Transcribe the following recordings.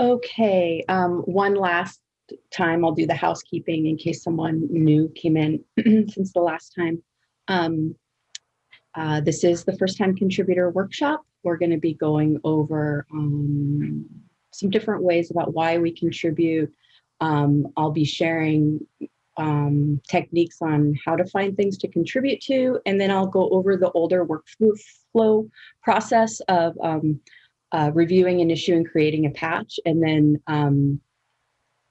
Okay, um, one last time I'll do the housekeeping in case someone new came in since the last time. Um, uh, this is the first time contributor workshop. We're going to be going over um, some different ways about why we contribute. Um, I'll be sharing um, techniques on how to find things to contribute to, and then I'll go over the older workflow process of um, uh, reviewing an issue and creating a patch. And then um,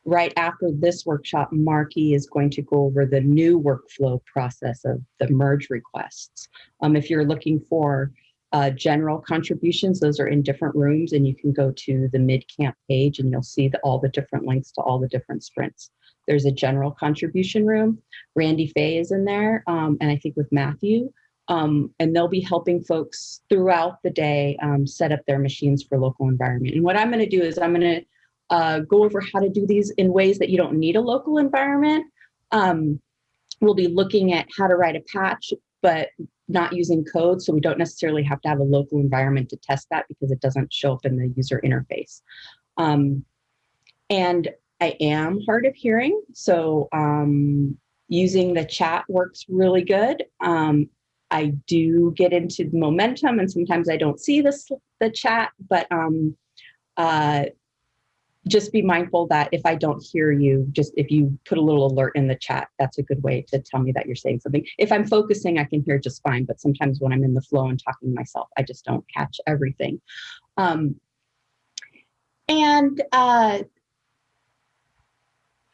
right after this workshop, Marky is going to go over the new workflow process of the merge requests. Um, if you're looking for uh, general contributions, those are in different rooms and you can go to the MidCamp page and you'll see the, all the different links to all the different sprints. There's a general contribution room. Randy Fay is in there, um, and I think with Matthew. Um, and they'll be helping folks throughout the day um, set up their machines for local environment. And what I'm going to do is I'm going to uh, go over how to do these in ways that you don't need a local environment. Um, we'll be looking at how to write a patch, but not using code. So we don't necessarily have to have a local environment to test that because it doesn't show up in the user interface. Um, and I am hard of hearing, so um, using the chat works really good. Um, I do get into momentum and sometimes I don't see this, the chat, but um, uh, just be mindful that if I don't hear you, just if you put a little alert in the chat, that's a good way to tell me that you're saying something. If I'm focusing, I can hear just fine, but sometimes when I'm in the flow and talking to myself, I just don't catch everything. Um, and uh,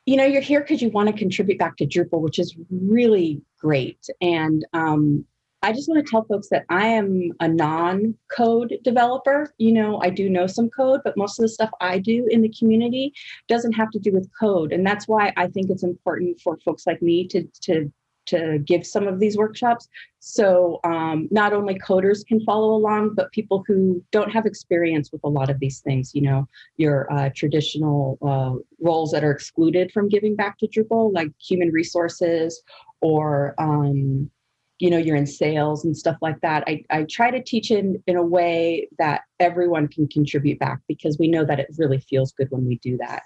you know, you're here because you want to contribute back to Drupal, which is really great. And um, I just want to tell folks that I am a non-code developer. You know, I do know some code, but most of the stuff I do in the community doesn't have to do with code. And that's why I think it's important for folks like me to, to to give some of these workshops. So um, not only coders can follow along, but people who don't have experience with a lot of these things, you know, your uh, traditional uh, roles that are excluded from giving back to Drupal, like human resources or, um, you know, you're in sales and stuff like that. I, I try to teach in, in a way that everyone can contribute back because we know that it really feels good when we do that.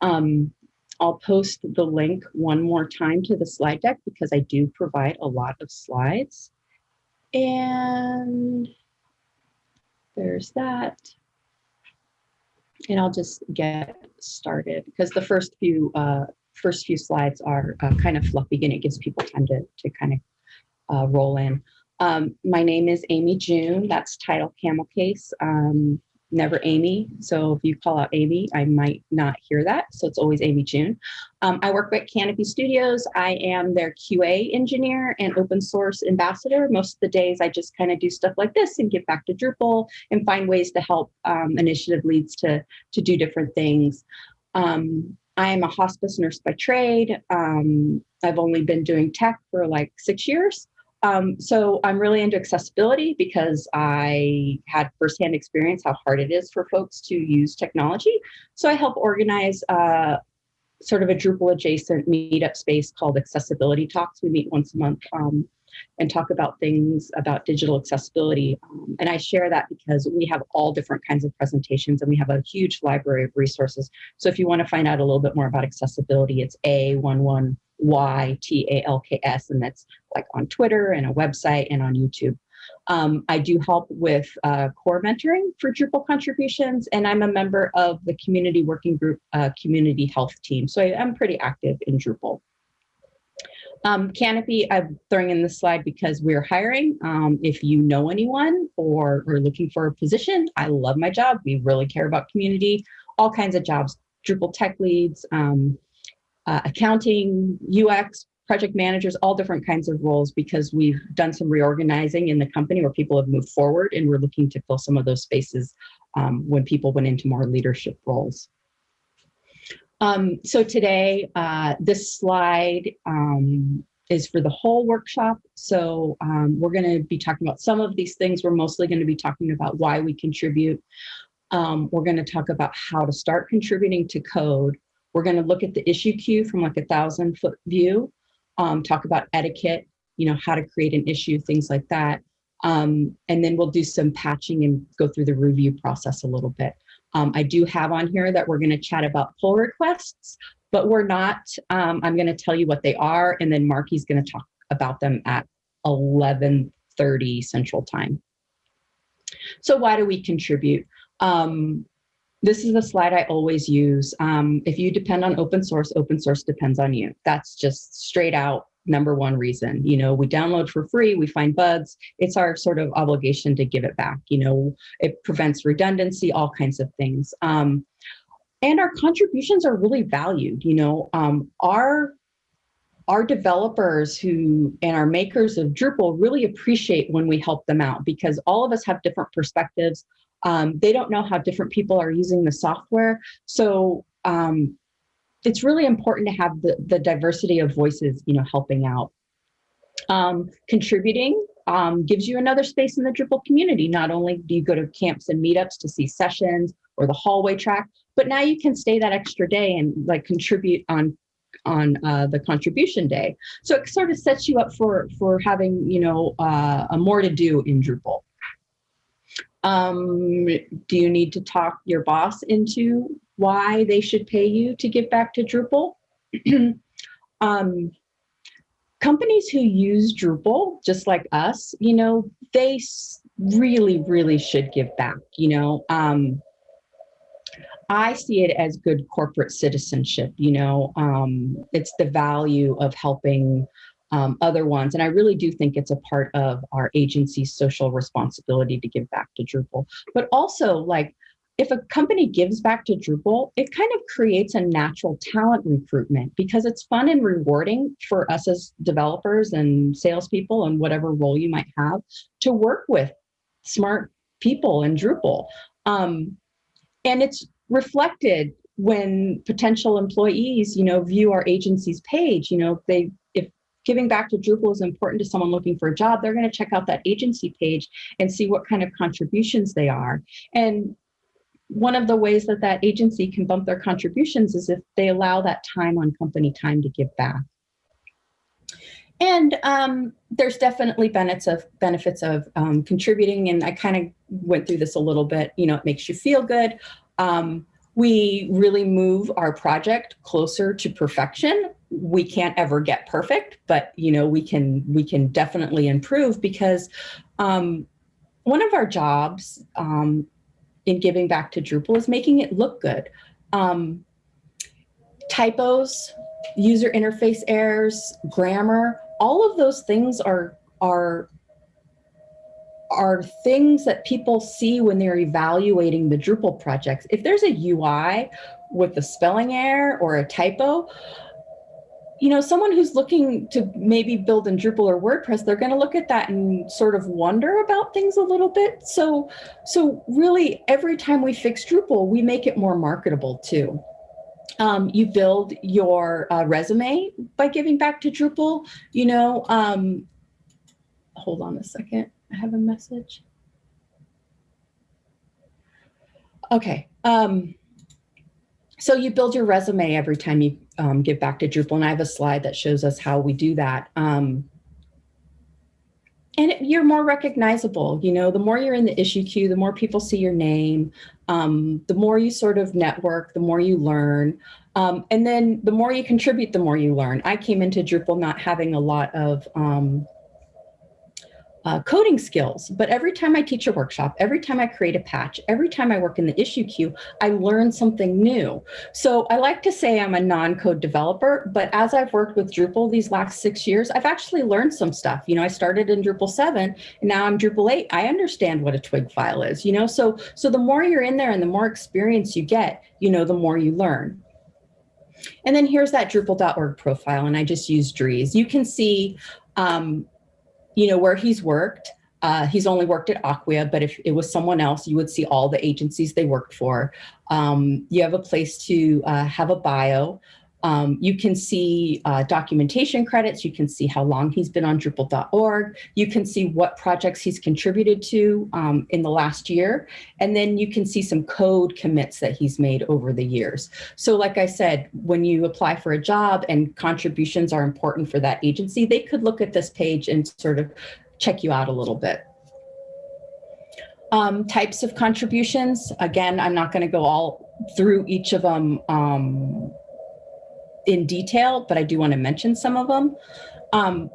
Um, I'll post the link one more time to the slide deck because I do provide a lot of slides. And there's that. And I'll just get started because the first few uh, first few slides are uh, kind of fluffy and it gives people time to, to kind of uh, roll in. Um, my name is Amy June. That's title camel case. Um, never Amy. So if you call out Amy, I might not hear that. So it's always Amy June. Um, I work at Kanopi Studios. I am their QA engineer and open source ambassador. Most of the days I just kind of do stuff like this and get back to Drupal and find ways to help um, initiative leads to, to do different things. Um, I am a hospice nurse by trade. Um, I've only been doing tech for like six years. Um, so I'm really into accessibility because I had firsthand experience how hard it is for folks to use technology. So I help organize uh, sort of a Drupal adjacent meetup space called Accessibility Talks. We meet once a month um, and talk about things about digital accessibility. Um, and I share that because we have all different kinds of presentations and we have a huge library of resources. So if you want to find out a little bit more about accessibility, it's A11 Y T A L K S, and that's like on Twitter and a website and on YouTube. Um, I do help with uh, core mentoring for Drupal contributions, and I'm a member of the community working group uh, community health team. So I, am pretty active in Drupal. Um, Kanopi, I'm throwing in this slide because we're hiring. Um, if you know anyone or are looking for a position, I love my job. We really care about community, all kinds of jobs, Drupal tech leads, um, uh, accounting, UX, project managers, all different kinds of roles because we've done some reorganizing in the company where people have moved forward and we're looking to fill some of those spaces um, when people went into more leadership roles. Um, so today, uh, this slide um, is for the whole workshop. So um, we're gonna be talking about some of these things. We're mostly gonna be talking about why we contribute. Um, we're gonna talk about how to start contributing to code. We're going to look at the issue queue from like a thousand foot view, um, talk about etiquette, you know, how to create an issue, things like that. Um, and then we'll do some patching and go through the review process a little bit. Um, I do have on here that we're going to chat about pull requests, but we're not. Um, I'm going to tell you what they are, and then Marky's going to talk about them at 11:30 Central Time. So why do we contribute? Um, this is a slide I always use. Um, if you depend on open source, open source depends on you. That's just straight out number one reason. You know, we download for free, we find bugs. It's our sort of obligation to give it back. You know, it prevents redundancy, all kinds of things. Um, and our contributions are really valued. You know, um, our our developers who and our makers of Drupal really appreciate when we help them out because all of us have different perspectives. Um, they don't know how different people are using the software. So um, it's really important to have the, the diversity of voices, you know, helping out. Um, contributing um, gives you another space in the Drupal community. Not only do you go to camps and meetups to see sessions or the hallway track, but now you can stay that extra day and like contribute on on uh, the contribution day. So it sort of sets you up for for having you know uh, a more to do in Drupal. Um, do you need to talk your boss into why they should pay you to give back to Drupal. um, companies who use Drupal, just like us, you know, they really, really should give back, you know. Um, I see it as good corporate citizenship, you know, um, it's the value of helping um, other ones. And I really do think it's a part of our agency's social responsibility to give back to Drupal. But also like if a company gives back to Drupal, it kind of creates a natural talent recruitment because it's fun and rewarding for us as developers and salespeople and whatever role you might have to work with smart people in Drupal. Um, and it's reflected when potential employees, you know, view our agency's page, you know, they if giving back to Drupal is important to someone looking for a job, they're going to check out that agency page and see what kind of contributions they are. And one of the ways that that agency can bump their contributions is if they allow that time on company time to give back. And um, there's definitely benefits of benefits of um, contributing, and I kind of went through this a little bit. You know, it makes you feel good. Um, we really move our project closer to perfection. We can't ever get perfect, but you know, we can we can definitely improve because um, one of our jobs um, in giving back to Drupal is making it look good. Um, typos, user interface errors, grammar, all of those things are, are, are things that people see when they're evaluating the Drupal projects. If there's a UI with a spelling error or a typo, you know, someone who's looking to maybe build in Drupal or WordPress, they're going to look at that and sort of wonder about things a little bit. So, so really every time we fix Drupal, we make it more marketable too. Um, you build your uh, resume by giving back to Drupal, you know, um, hold on a second. I have a message. Okay. Um, so you build your resume every time you um, give back to Drupal, and I have a slide that shows us how we do that. Um, and it, you're more recognizable. You know, the more you're in the issue queue, the more people see your name, um, the more you sort of network, the more you learn. Um, and then the more you contribute, the more you learn. I came into Drupal not having a lot of um, uh, coding skills. But every time I teach a workshop, every time I create a patch, every time I work in the issue queue, I learn something new. So I like to say I'm a non-code developer, but as I've worked with Drupal these last six years, I've actually learned some stuff. You know, I started in Drupal 7 and now I'm Drupal 8. I understand what a twig file is, you know, so, so the more you're in there and the more experience you get, you know, the more you learn. And then here's that Drupal.org profile, and I just use Dries. You can see um, you know, where he's worked. Uh, he's only worked at Acquia, but if it was someone else, you would see all the agencies they worked for. Um, you have a place to uh, have a bio. Um, you can see uh, documentation credits. You can see how long he's been on Drupal.org. You can see what projects he's contributed to um, in the last year. And then you can see some code commits that he's made over the years. So like I said, when you apply for a job and contributions are important for that agency, they could look at this page and sort of check you out a little bit. Um, types of contributions, again, I'm not going to go all through each of them um, in detail, but I do want to mention some of them. Um,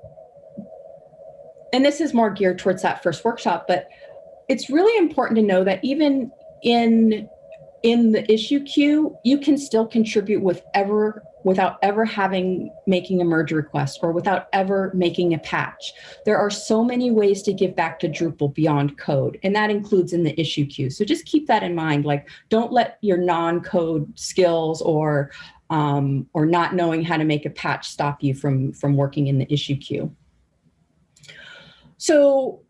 and this is more geared towards that first workshop, but it's really important to know that even in in the issue queue, you can still contribute with ever without ever having making a merge request or without ever making a patch. There are so many ways to give back to Drupal beyond code, and that includes in the issue queue. So just keep that in mind. Like, don't let your non-code skills or um, or not knowing how to make a patch stop you from from working in the issue queue. So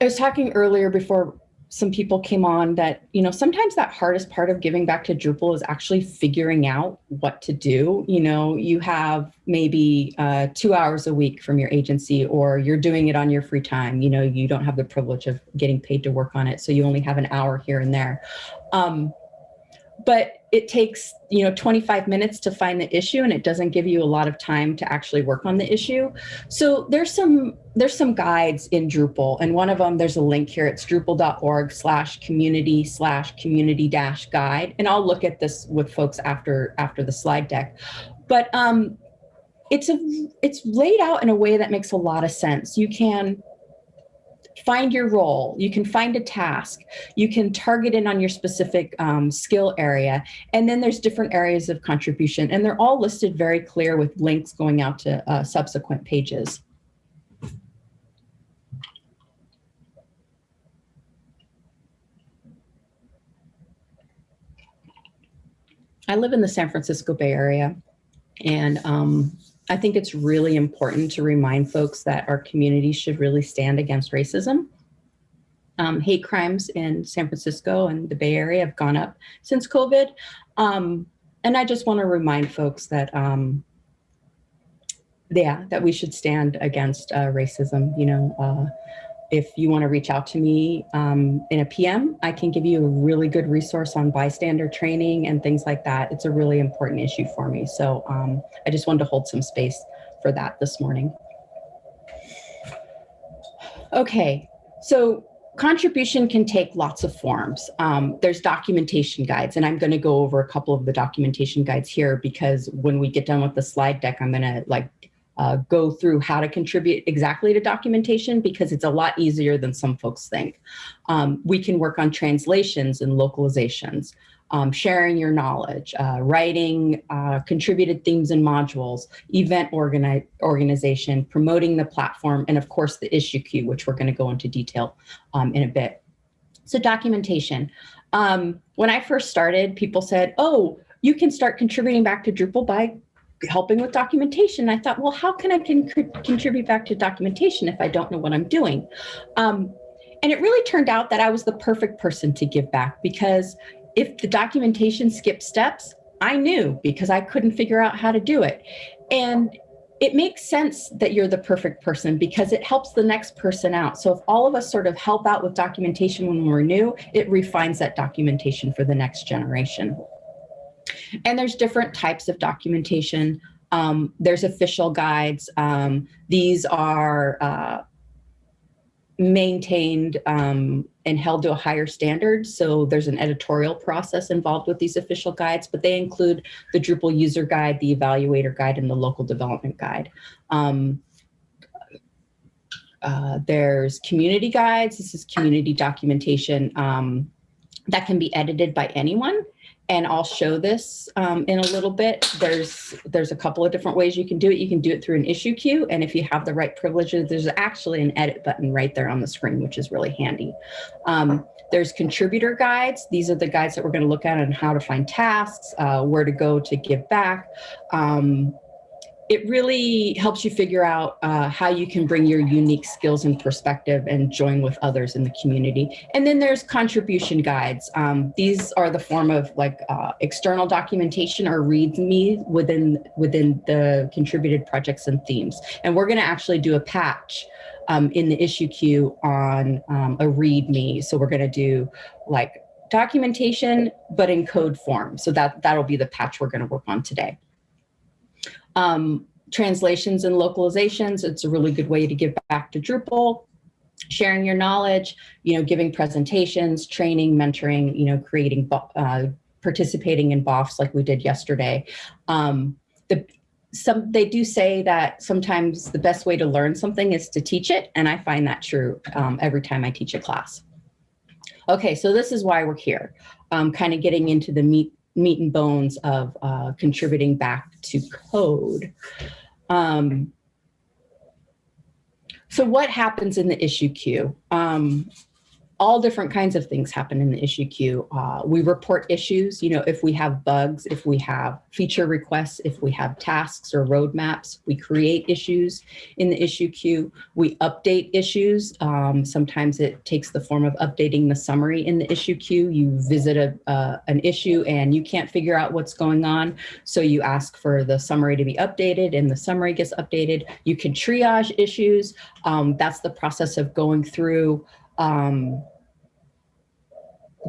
I was talking earlier before some people came on that, you know, sometimes that hardest part of giving back to Drupal is actually figuring out what to do. You know, you have maybe uh, two hours a week from your agency or you're doing it on your free time. You know, you don't have the privilege of getting paid to work on it. So you only have an hour here and there. Um, but it takes you know 25 minutes to find the issue and it doesn't give you a lot of time to actually work on the issue. So there's some there's some guides in drupal and one of them there's a link here. It's drupal.org slash community slash community dash guide and i'll look at this with folks after after the slide deck. But um it's a it's laid out in a way that makes a lot of sense. You can find your role, you can find a task, you can target in on your specific um, skill area, and then there's different areas of contribution, and they're all listed very clear with links going out to uh, subsequent pages. I live in the San Francisco Bay Area, and um, I think it's really important to remind folks that our community should really stand against racism. Um, hate crimes in San Francisco and the Bay Area have gone up since COVID. Um, and I just want to remind folks that, um, yeah, that we should stand against uh, racism. You know, uh, if you want to reach out to me um, in a PM, I can give you a really good resource on bystander training and things like that. It's a really important issue for me. So um, I just wanted to hold some space for that this morning. Okay, so contribution can take lots of forms. Um, there's documentation guides, and I'm going to go over a couple of the documentation guides here because when we get done with the slide deck, I'm going to like uh, go through how to contribute exactly to documentation because it's a lot easier than some folks think. Um, we can work on translations and localizations, um, sharing your knowledge, uh, writing uh, contributed themes and modules, event organi organization, promoting the platform, and of course the issue queue, which we're gonna go into detail um, in a bit. So documentation. Um, when I first started, people said, oh, you can start contributing back to Drupal by helping with documentation. I thought, well, how can I con contribute back to documentation if I don't know what I'm doing? Um, and it really turned out that I was the perfect person to give back because if the documentation skipped steps, I knew because I couldn't figure out how to do it. And it makes sense that you're the perfect person because it helps the next person out. So if all of us sort of help out with documentation when we're new, it refines that documentation for the next generation. And there's different types of documentation. Um, there's official guides. Um, these are uh, maintained um, and held to a higher standard. So there's an editorial process involved with these official guides, but they include the Drupal user guide, the evaluator guide, and the local development guide. Um, uh, there's community guides. This is community documentation um, that can be edited by anyone and I'll show this um, in a little bit. There's there's a couple of different ways you can do it. You can do it through an issue queue, and if you have the right privileges, there's actually an edit button right there on the screen, which is really handy. Um, there's contributor guides. These are the guides that we're going to look at on how to find tasks, uh, where to go to give back. Um, it really helps you figure out uh, how you can bring your unique skills and perspective and join with others in the community. And then there's contribution guides. Um, these are the form of like uh, external documentation or README within, within the contributed projects and themes. And we're gonna actually do a patch um, in the issue queue on um, a README. So we're gonna do like documentation, but in code form. So that, that'll be the patch we're gonna work on today. Um, translations and localizations, it's a really good way to give back to Drupal. sharing your knowledge, you know, giving presentations, training, mentoring, you know, creating, uh, participating in BOFs like we did yesterday. Um, the, some they do say that sometimes the best way to learn something is to teach it, and I find that true um, every time I teach a class. Okay, so this is why we're here, um, kind of getting into the meat meat and bones of uh, contributing back to code. Um, so what happens in the issue queue? Um, all different kinds of things happen in the issue queue. Uh, we report issues, you know, if we have bugs, if we have feature requests, if we have tasks or roadmaps, we create issues in the issue queue. We update issues. Um, sometimes it takes the form of updating the summary in the issue queue. You visit a, uh, an issue and you can't figure out what's going on. So you ask for the summary to be updated and the summary gets updated. You can triage issues. Um, that's the process of going through um,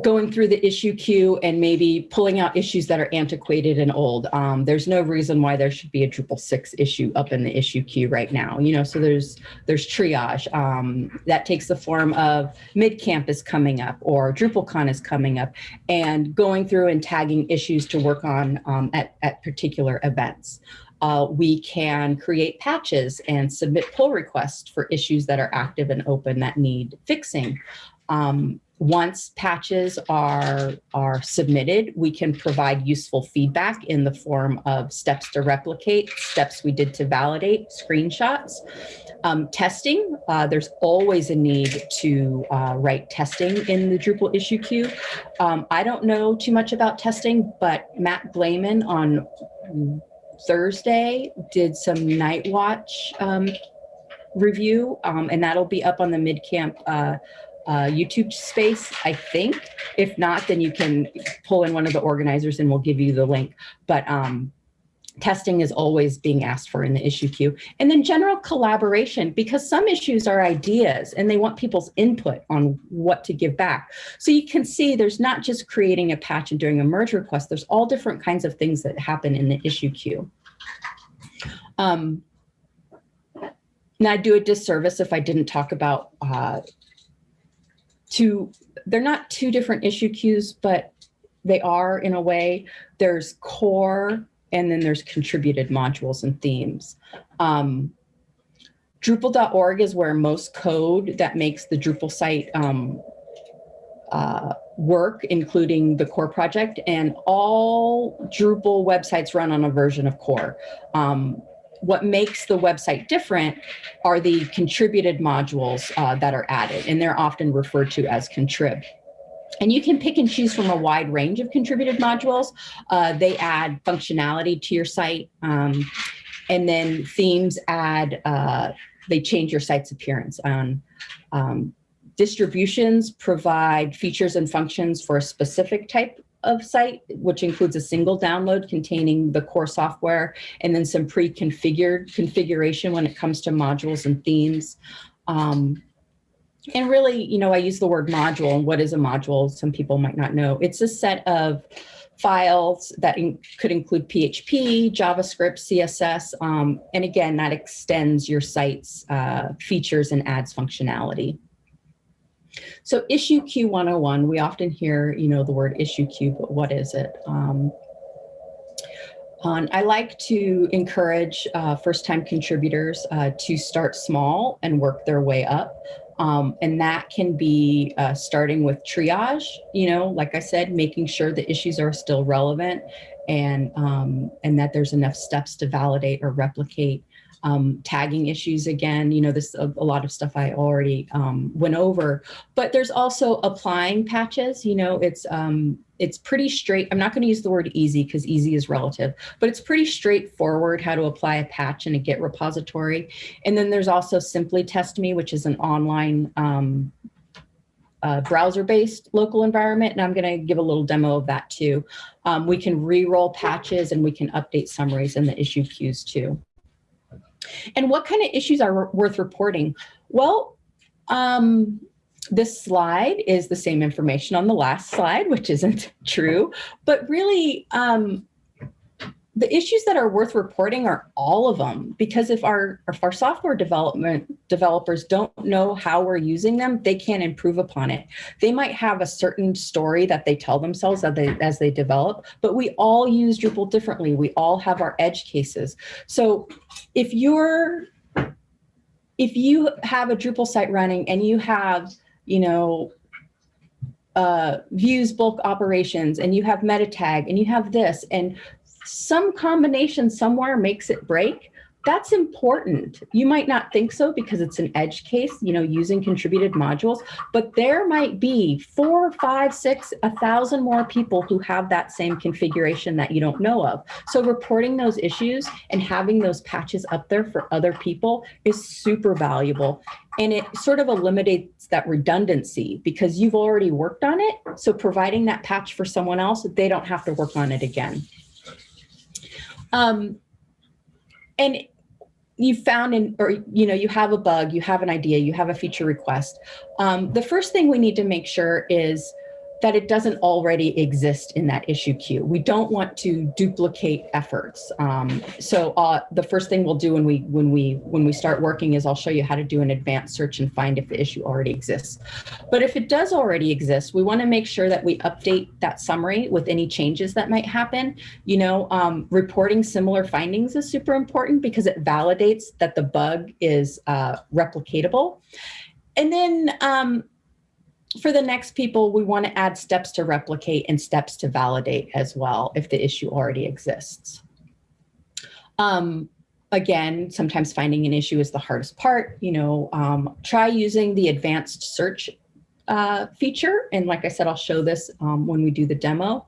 going through the issue queue and maybe pulling out issues that are antiquated and old. Um, there's no reason why there should be a Drupal 6 issue up in the issue queue right now. You know, so there's there's triage. Um, that takes the form of MidCamp is coming up or DrupalCon is coming up and going through and tagging issues to work on um, at, at particular events. Uh, we can create patches and submit pull requests for issues that are active and open that need fixing. Um, once patches are, are submitted, we can provide useful feedback in the form of steps to replicate, steps we did to validate, screenshots. Um, testing, uh, there's always a need to uh, write testing in the Drupal issue queue. Um, I don't know too much about testing, but Matt Glaman on Thursday did some Nightwatch um, review, um, and that'll be up on the MidCamp uh, uh, YouTube space, I think. If not, then you can pull in one of the organizers and we'll give you the link. But um, testing is always being asked for in the issue queue. And then general collaboration, because some issues are ideas and they want people's input on what to give back. So you can see there's not just creating a patch and doing a merge request, there's all different kinds of things that happen in the issue queue. Um, now I do a disservice if I didn't talk about uh, two, they're not two different issue queues, but they are in a way. There's core and then there's contributed modules and themes. Um, Drupal.org is where most code that makes the Drupal site um, uh, work, including the core project, and all Drupal websites run on a version of core. Um, what makes the website different are the contributed modules uh, that are added, and they're often referred to as contrib. And you can pick and choose from a wide range of contributed modules. Uh, they add functionality to your site. Um, and then themes add, uh, they change your site's appearance. On um, distributions provide features and functions for a specific type of site, which includes a single download containing the core software and then some pre-configured configuration when it comes to modules and themes. Um, and really, you know, I use the word module what is a module? Some people might not know. It's a set of files that in, could include PHP, JavaScript, CSS. Um, and again, that extends your site's uh, features and adds functionality. So issue queue 101, we often hear, you know, the word issue queue, but what is it? Um, I like to encourage uh, first-time contributors uh, to start small and work their way up. Um, and that can be uh, starting with triage, you know, like I said, making sure the issues are still relevant and, um, and that there's enough steps to validate or replicate um, tagging issues again, you know, this a, a lot of stuff I already um, went over, but there's also applying patches, you know, it's um, it's pretty straight. I'm not going to use the word easy because easy is relative, but it's pretty straightforward how to apply a patch in a Git repository. And then there's also Simply Test Me, which is an online um, uh, browser-based local environment, and I'm going to give a little demo of that too. Um, we can re-roll patches and we can update summaries in the issue queues too. And what kind of issues are worth reporting? Well, um, this slide is the same information on the last slide, which isn't true, but really um, the issues that are worth reporting are all of them because if our if our software development developers don't know how we're using them they can't improve upon it. They might have a certain story that they tell themselves as they as they develop but we all use drupal differently. We all have our edge cases. So if you're if you have a drupal site running and you have you know uh, views bulk operations and you have Metatag and you have this and some combination somewhere makes it break, that's important. You might not think so because it's an edge case, you know, using contributed modules, but there might be four, five, six, a thousand more people who have that same configuration that you don't know of. So reporting those issues and having those patches up there for other people is super valuable. And it sort of eliminates that redundancy because you've already worked on it. So providing that patch for someone else, they don't have to work on it again. Um, and you found in, or, you know, you have a bug, you have an idea, you have a feature request. Um, the first thing we need to make sure is that it doesn't already exist in that issue queue. We don't want to duplicate efforts. Um, so uh, the first thing we'll do when we when we when we start working is I'll show you how to do an advanced search and find if the issue already exists. But if it does already exist, we want to make sure that we update that summary with any changes that might happen. You know, um, reporting similar findings is super important because it validates that the bug is uh, replicatable. And then um, for the next people, we want to add steps to replicate and steps to validate as well if the issue already exists. Um, again, sometimes finding an issue is the hardest part. You know, um, try using the advanced search uh, feature. And like I said, I'll show this um, when we do the demo.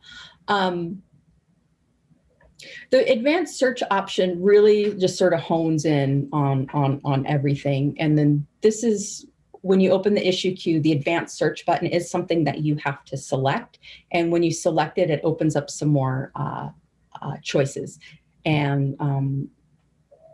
Um, the advanced search option really just sort of hones in on, on, on everything. And then this is when you open the issue queue, the advanced search button is something that you have to select. And when you select it, it opens up some more uh, uh, choices. And um,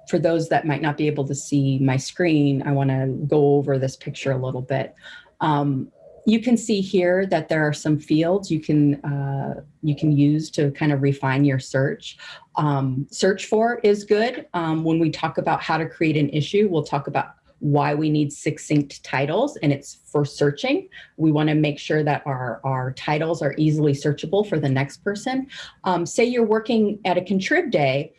for those that might not be able to see my screen, I wanna go over this picture a little bit. Um, you can see here that there are some fields you can uh, you can use to kind of refine your search. Um, search for is good. Um, when we talk about how to create an issue, we'll talk about why we need succinct titles and it's for searching. We wanna make sure that our, our titles are easily searchable for the next person. Um, say you're working at a contrib day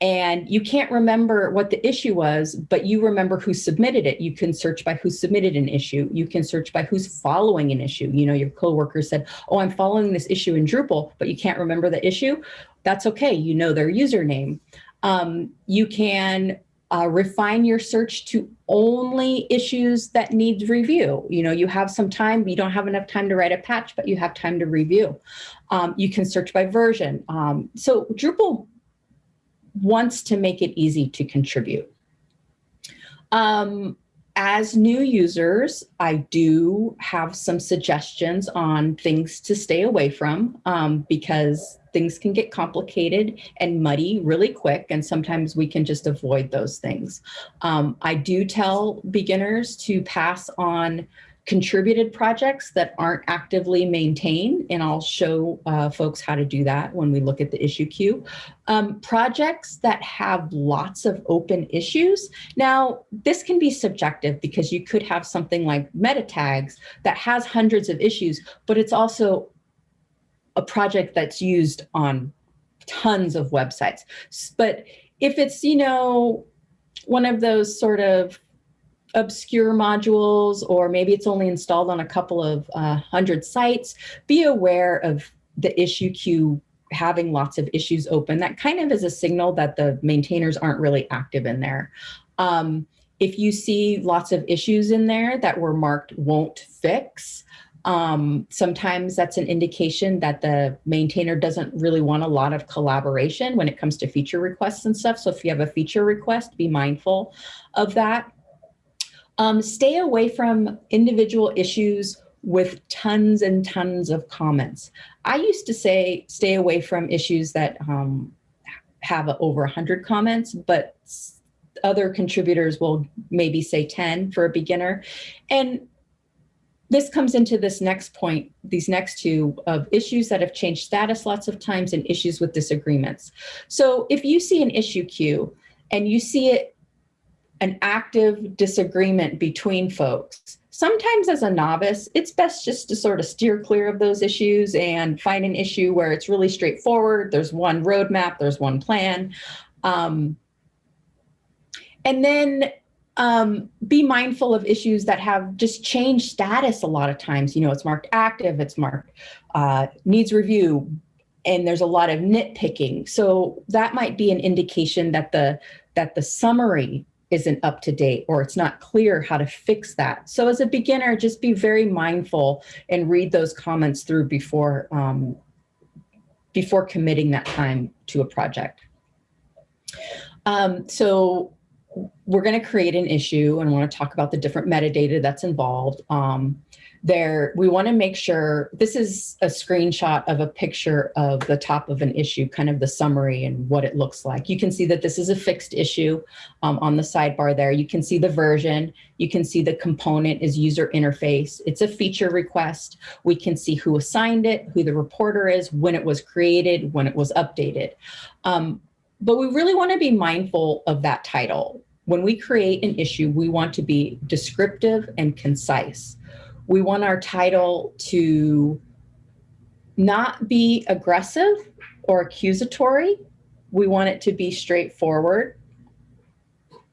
and you can't remember what the issue was, but you remember who submitted it. You can search by who submitted an issue. You can search by who's following an issue. You know, your coworker said, oh, I'm following this issue in Drupal, but you can't remember the issue. That's okay. You know their username. Um, you can uh, refine your search to only issues that need review. You know, you have some time, you don't have enough time to write a patch, but you have time to review. Um, you can search by version. Um, so Drupal wants to make it easy to contribute. Um, as new users, I do have some suggestions on things to stay away from um, because things can get complicated and muddy really quick, and sometimes we can just avoid those things. Um, I do tell beginners to pass on contributed projects that aren't actively maintained, and I'll show uh, folks how to do that when we look at the issue queue. Um, projects that have lots of open issues. Now, this can be subjective because you could have something like meta tags that has hundreds of issues, but it's also a project that's used on tons of websites. But if it's, you know, one of those sort of obscure modules, or maybe it's only installed on a couple of uh, hundred sites, be aware of the issue queue having lots of issues open. That kind of is a signal that the maintainers aren't really active in there. Um, if you see lots of issues in there that were marked won't fix, um, sometimes that's an indication that the maintainer doesn't really want a lot of collaboration when it comes to feature requests and stuff. So if you have a feature request, be mindful of that. Um, stay away from individual issues with tons and tons of comments. I used to say stay away from issues that um, have over 100 comments, but other contributors will maybe say 10 for a beginner. And this comes into this next point, these next two of issues that have changed status lots of times and issues with disagreements. So if you see an issue queue and you see it an active disagreement between folks, sometimes as a novice, it's best just to sort of steer clear of those issues and find an issue where it's really straightforward. There's one roadmap, there's one plan. Um, and then um, be mindful of issues that have just changed status a lot of times. You know, it's marked active, it's marked uh, needs review, and there's a lot of nitpicking. So that might be an indication that the that the summary isn't up to date or it's not clear how to fix that. So as a beginner, just be very mindful and read those comments through before, um, before committing that time to a project. Um, so we're going to create an issue and want to talk about the different metadata that's involved. Um, there, we want to make sure this is a screenshot of a picture of the top of an issue, kind of the summary and what it looks like. You can see that this is a fixed issue um, on the sidebar there. You can see the version. You can see the component is user interface. It's a feature request. We can see who assigned it, who the reporter is, when it was created, when it was updated. Um, but we really want to be mindful of that title. When we create an issue, we want to be descriptive and concise. We want our title to not be aggressive or accusatory. We want it to be straightforward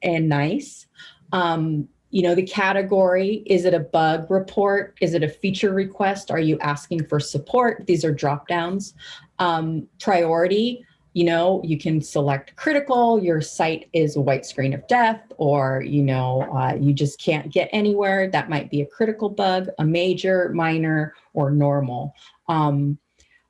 and nice. Um, you know, the category, is it a bug report? Is it a feature request? Are you asking for support? These are drop downs. Um, priority, you know, you can select critical, your site is a white screen of death, or, you know, uh, you just can't get anywhere. That might be a critical bug, a major, minor, or normal. Um,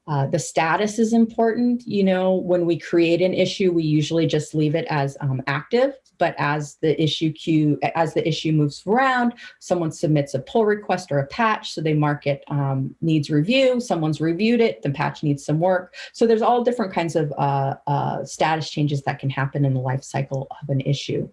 uh, the status is important. You know, when we create an issue, we usually just leave it as um, active but as the issue queue, as the issue moves around, someone submits a pull request or a patch, so they mark it um, needs review, someone's reviewed it, the patch needs some work. So there's all different kinds of uh, uh, status changes that can happen in the life cycle of an issue.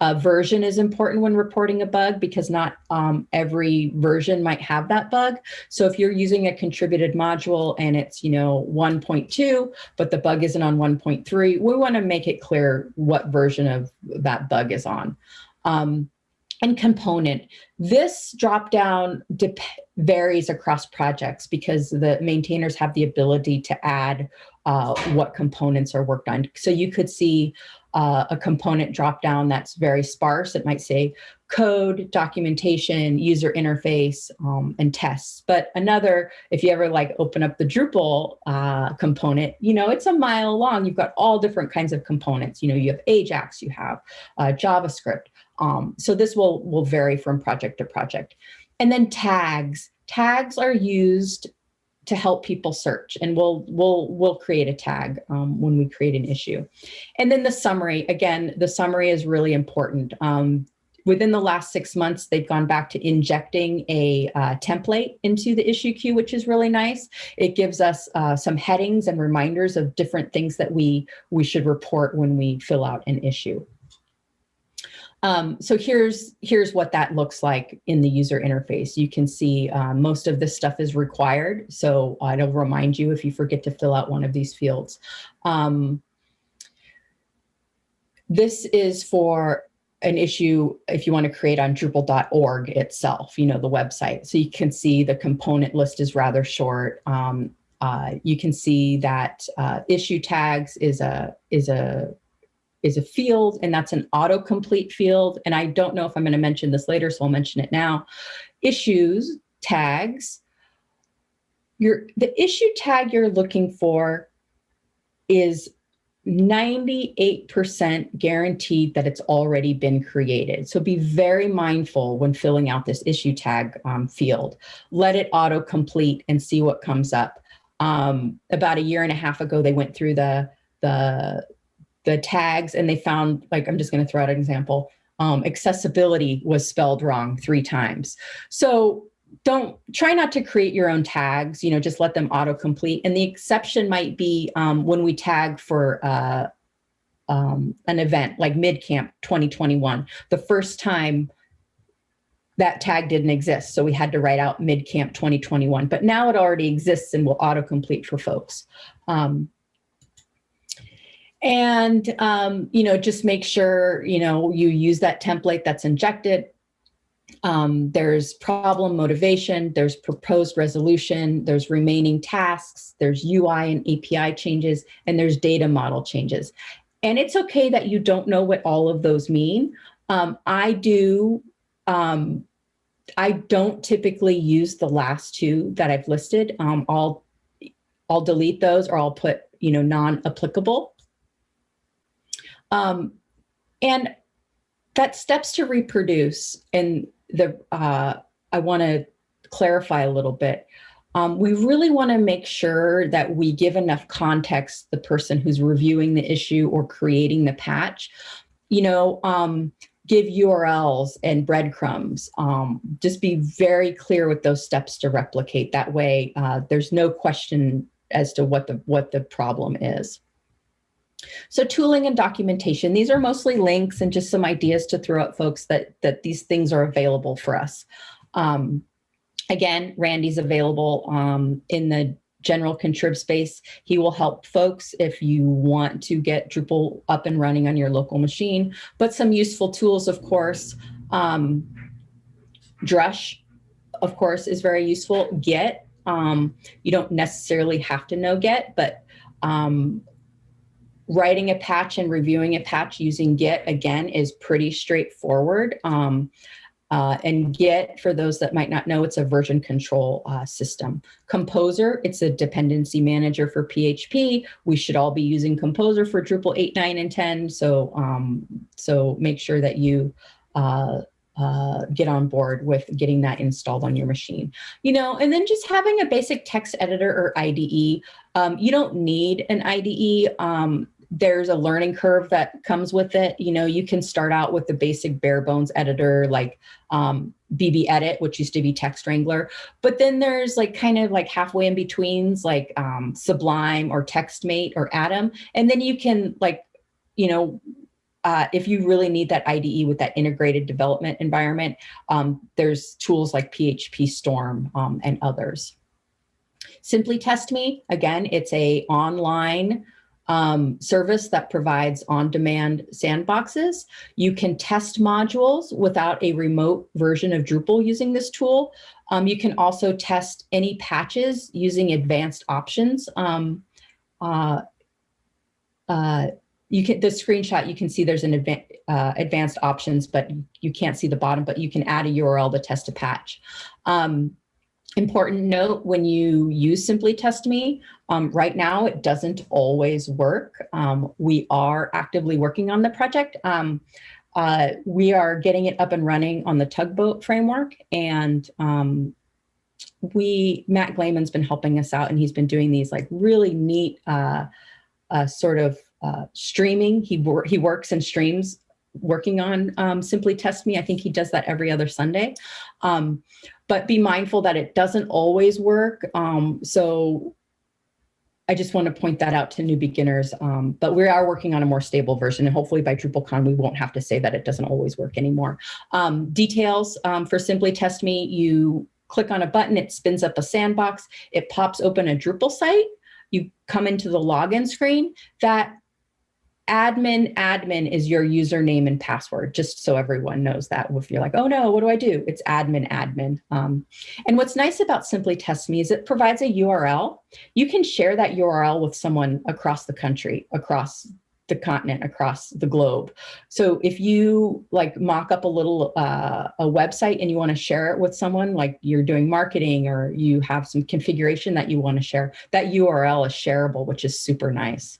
Uh, version is important when reporting a bug because not um, every version might have that bug. So if you're using a contributed module and it's, you know, 1.2, but the bug isn't on 1.3, we want to make it clear what version of that bug is on. Um, and component. This dropdown varies across projects because the maintainers have the ability to add uh, what components are worked on. So you could see uh, a component dropdown that's very sparse. It might say code, documentation, user interface, um, and tests. But another, if you ever like open up the Drupal uh, component, you know, it's a mile long. You've got all different kinds of components. You know, you have Ajax, you have uh, JavaScript. Um, so this will, will vary from project to project. And then tags. Tags are used to help people search and we'll we'll we'll create a tag um, when we create an issue. And then the summary again the summary is really important. Um, within the last six months they've gone back to injecting a uh, template into the issue queue which is really nice. It gives us uh, some headings and reminders of different things that we we should report when we fill out an issue um, so here's, here's what that looks like in the user interface. You can see uh, most of this stuff is required. So uh, it'll remind you if you forget to fill out one of these fields. Um, this is for an issue if you want to create on Drupal.org itself, you know, the website. So you can see the component list is rather short. Um, uh, you can see that uh, issue tags is a is a is a field and that's an autocomplete field. And I don't know if I'm gonna mention this later, so I'll mention it now. Issues, tags, your, the issue tag you're looking for is 98% guaranteed that it's already been created. So be very mindful when filling out this issue tag um, field. Let it autocomplete and see what comes up. Um, about a year and a half ago, they went through the, the the tags and they found, like, I'm just going to throw out an example. Um, accessibility was spelled wrong three times. So don't try not to create your own tags, you know, just let them autocomplete. And the exception might be um, when we tag for uh, um, an event like MidCamp 2021. The first time that tag didn't exist. So we had to write out mid-camp 2021, but now it already exists and will autocomplete for folks. Um, and, um, you know, just make sure, you know, you use that template that's injected. Um, there's problem motivation, there's proposed resolution, there's remaining tasks, there's UI and API changes, and there's data model changes. And it's okay that you don't know what all of those mean. Um, I do, um, I don't typically use the last two that I've listed. Um, I'll, I'll delete those or I'll put, you know, non-applicable. Um, and that steps to reproduce and the, uh, I want to clarify a little bit. Um, we really want to make sure that we give enough context the person who's reviewing the issue or creating the patch. You know, um, give URLs and breadcrumbs. Um, just be very clear with those steps to replicate. That way, uh, there's no question as to what the what the problem is. So tooling and documentation, these are mostly links and just some ideas to throw at folks that, that these things are available for us. Um, again, Randy's available um, in the general contrib space. He will help folks if you want to get Drupal up and running on your local machine, but some useful tools, of course. Um, Drush, of course, is very useful. Git, um, you don't necessarily have to know Git, but um, writing a patch and reviewing a patch using Git, again, is pretty straightforward. Um, uh, and Git, for those that might not know, it's a version control uh, system. Composer, it's a dependency manager for PHP. We should all be using Composer for Drupal 8, 9, and 10. So, um, so make sure that you uh, uh, get on board with getting that installed on your machine. You know, and then just having a basic text editor or IDE. Um, you don't need an IDE. Um, there's a learning curve that comes with it. You know, you can start out with the basic bare bones editor like um, BBEdit, which used to be TextWrangler. But then there's like kind of like halfway in betweens like um, Sublime or TextMate or Atom. And then you can like, you know, uh, if you really need that IDE with that integrated development environment, um, there's tools like PhpStorm um, and others. Simply Test Me, again, it's a online um, service that provides on-demand sandboxes. You can test modules without a remote version of Drupal using this tool. Um, you can also test any patches using advanced options. Um, uh, uh, you can the screenshot you can see there's an uh, advanced options, but you can't see the bottom. But you can add a URL to test a patch. Um, Important note, when you use Simply Test Me, um, right now it doesn't always work. Um, we are actively working on the project. Um, uh, we are getting it up and running on the tugboat framework and um, we, Matt Glaman's been helping us out and he's been doing these like really neat uh, uh, sort of uh, streaming. He, wor he works and streams working on um, Simply Test Me. I think he does that every other Sunday. Um, but be mindful that it doesn't always work. Um, so I just want to point that out to new beginners, um, but we are working on a more stable version and hopefully by DrupalCon, we won't have to say that it doesn't always work anymore. Um, details um, for Simply Test Me, you click on a button, it spins up a sandbox, it pops open a Drupal site, you come into the login screen, that admin admin is your username and password just so everyone knows that. If you're like oh no what do i do? It's admin admin. Um, and what's nice about simply test me is it provides a url you can share that url with someone across the country across the continent across the globe. So if you like mock up a little uh, a website and you want to share it with someone like you're doing marketing or you have some configuration that you want to share that url is shareable which is super nice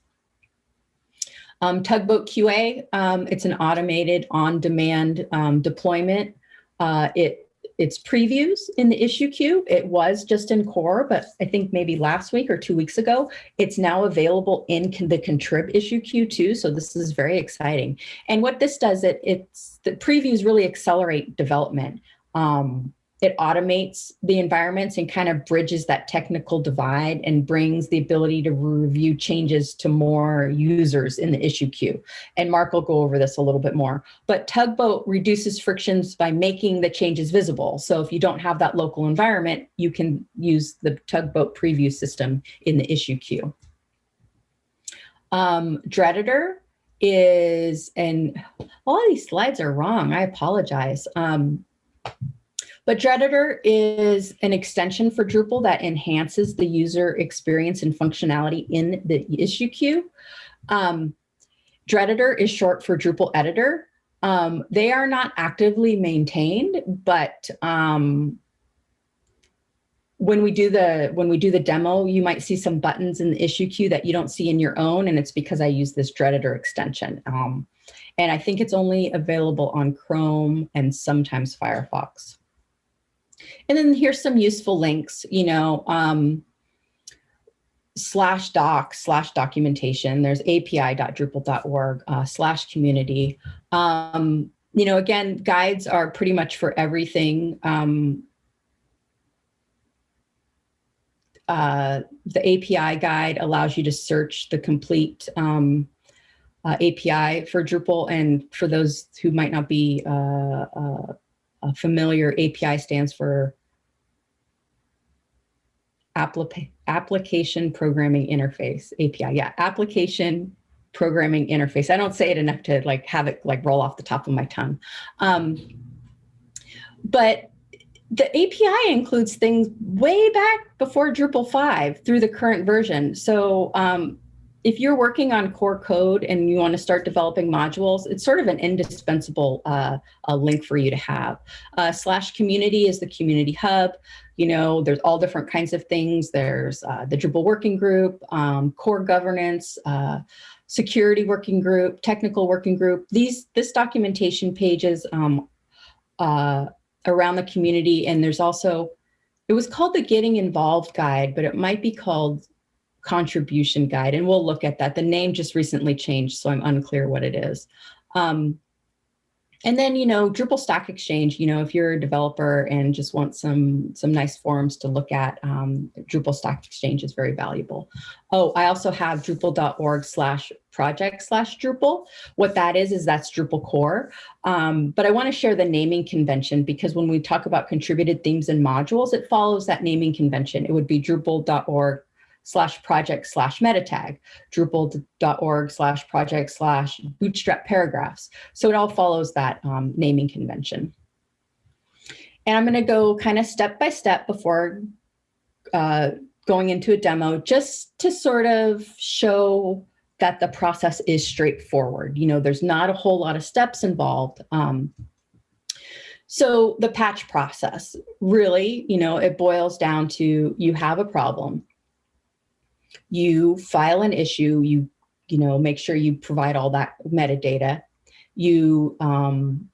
um, Tugboat QA, um, it's an automated on-demand um, deployment. Uh, it it's previews in the issue queue. It was just in core, but I think maybe last week or two weeks ago, it's now available in the contrib issue queue too. So this is very exciting. And what this does, it it's the previews really accelerate development. Um, it automates the environments and kind of bridges that technical divide and brings the ability to review changes to more users in the issue queue. And Mark will go over this a little bit more. But Tugboat reduces frictions by making the changes visible. So if you don't have that local environment, you can use the Tugboat preview system in the issue queue. Um, Dredditor is, and all of these slides are wrong, I apologize. Um, but Dredditor is an extension for Drupal that enhances the user experience and functionality in the issue queue. Um, Dredditor is short for Drupal editor. Um, they are not actively maintained, but um, when we do the when we do the demo, you might see some buttons in the issue queue that you don't see in your own, and it's because I use this Dredditor extension. Um, and I think it's only available on Chrome and sometimes Firefox. And then here's some useful links, you know, um, slash doc slash documentation. There's api.drupal.org uh, slash community. Um, you know, again, guides are pretty much for everything. Um, uh, the API guide allows you to search the complete um, uh, API for Drupal. And for those who might not be uh, uh familiar, API stands for Appli Application Programming Interface, API. Yeah, Application Programming Interface. I don't say it enough to like have it like roll off the top of my tongue. Um, but the API includes things way back before Drupal 5 through the current version. So um, if you're working on core code and you want to start developing modules, it's sort of an indispensable uh, link for you to have. Uh, slash community is the community hub. You know, there's all different kinds of things. There's uh, the Drupal working group, um, core governance, uh, security working group, technical working group. These This documentation pages um, uh, around the community. And there's also, it was called the Getting Involved Guide, but it might be called Contribution Guide. And we'll look at that. The name just recently changed, so I'm unclear what it is. Um, and then, you know, Drupal Stack Exchange, you know, if you're a developer and just want some some nice forums to look at, um, Drupal Stack Exchange is very valuable. Oh, I also have drupal.org slash project slash Drupal. What that is, is that's Drupal core. Um, but I want to share the naming convention because when we talk about contributed themes and modules, it follows that naming convention. It would be drupal.org slash project slash Metatag, drupal.org slash project slash bootstrap paragraphs. So it all follows that um, naming convention. And I'm going to go kind of step by step before uh, going into a demo, just to sort of show that the process is straightforward. You know, there's not a whole lot of steps involved. Um, so the patch process, really, you know, it boils down to you have a problem you file an issue, you, you know, make sure you provide all that metadata. You, um,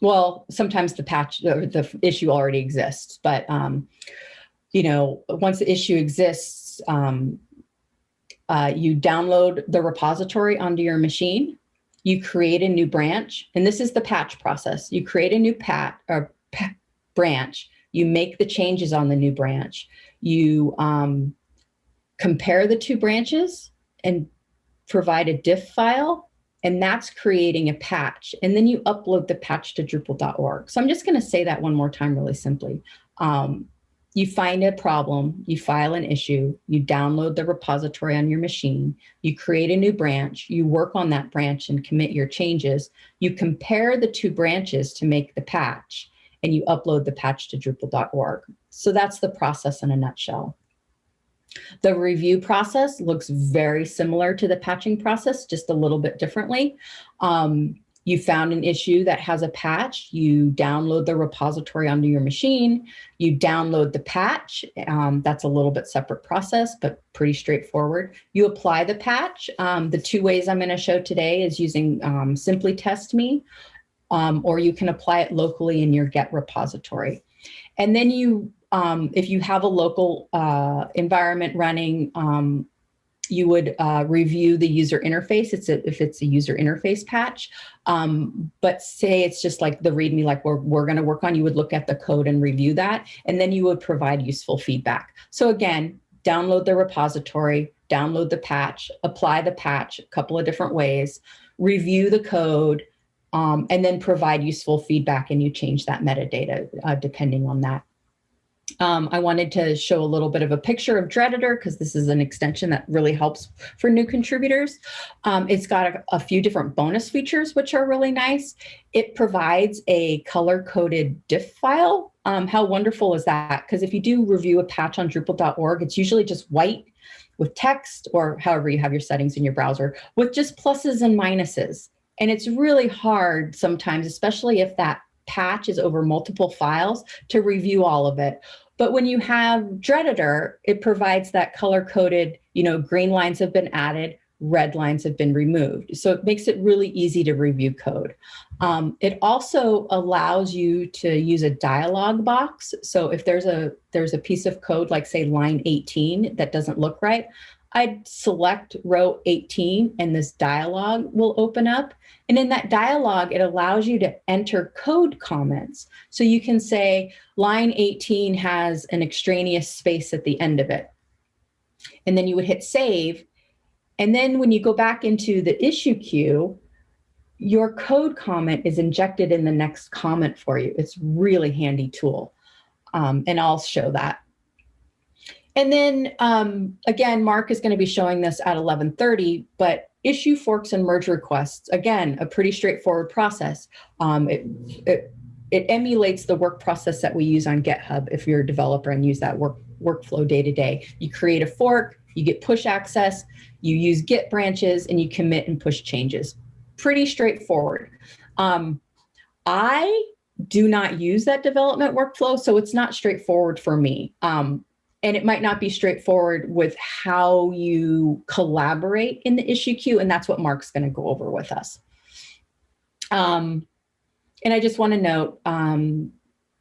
well, sometimes the patch, the, the issue already exists, but, um, you know, once the issue exists, um, uh, you download the repository onto your machine, you create a new branch, and this is the patch process. You create a new pat or branch, you make the changes on the new branch, you um, compare the two branches and provide a diff file, and that's creating a patch. And then you upload the patch to Drupal.org. So I'm just gonna say that one more time really simply. Um, you find a problem, you file an issue, you download the repository on your machine, you create a new branch, you work on that branch and commit your changes, you compare the two branches to make the patch, and you upload the patch to Drupal.org. So that's the process in a nutshell. The review process looks very similar to the patching process, just a little bit differently. Um, you found an issue that has a patch, you download the repository onto your machine, you download the patch, um, that's a little bit separate process, but pretty straightforward. You apply the patch. Um, the two ways I'm gonna show today is using um, Simply Test Me, um, or you can apply it locally in your Git repository. And then you um, if you have a local uh, environment running, um, you would uh, review the user interface it's a, if it's a user interface patch. Um, but say it's just like the README, like we're, we're going to work on, you would look at the code and review that, and then you would provide useful feedback. So again, download the repository, download the patch, apply the patch a couple of different ways, review the code, um, and then provide useful feedback and you change that metadata uh, depending on that. Um, I wanted to show a little bit of a picture of Dredditor because this is an extension that really helps for new contributors. Um, it's got a, a, few different bonus features, which are really nice. It provides a color-coded diff file. Um, how wonderful is that? Because if you do review a patch on Drupal.org, it's usually just white with text or however you have your settings in your browser with just pluses and minuses. And it's really hard sometimes, especially if that patch is over multiple files to review all of it. But when you have Dredditor, it provides that color coded, you know, green lines have been added, red lines have been removed. So it makes it really easy to review code. Um, it also allows you to use a dialog box. So if there's a there's a piece of code like say line 18 that doesn't look right, I'd select row 18 and this dialog will open up. And in that dialog, it allows you to enter code comments. So you can say line 18 has an extraneous space at the end of it. And then you would hit save. And then when you go back into the issue queue, your code comment is injected in the next comment for you. It's really handy tool. Um, and I'll show that. And then um, again, Mark is going to be showing this at 1130, but issue forks and merge requests, again, a pretty straightforward process. Um, it, it, it, emulates the work process that we use on GitHub if you're a developer and use that work workflow day to day. You create a fork, you get push access, you use Git branches, and you commit and push changes. Pretty straightforward. Um, I do not use that development workflow, so it's not straightforward for me. Um, and it might not be straightforward with how you collaborate in the issue queue, and that's what Mark's going to go over with us. Um, and I just want to note, um,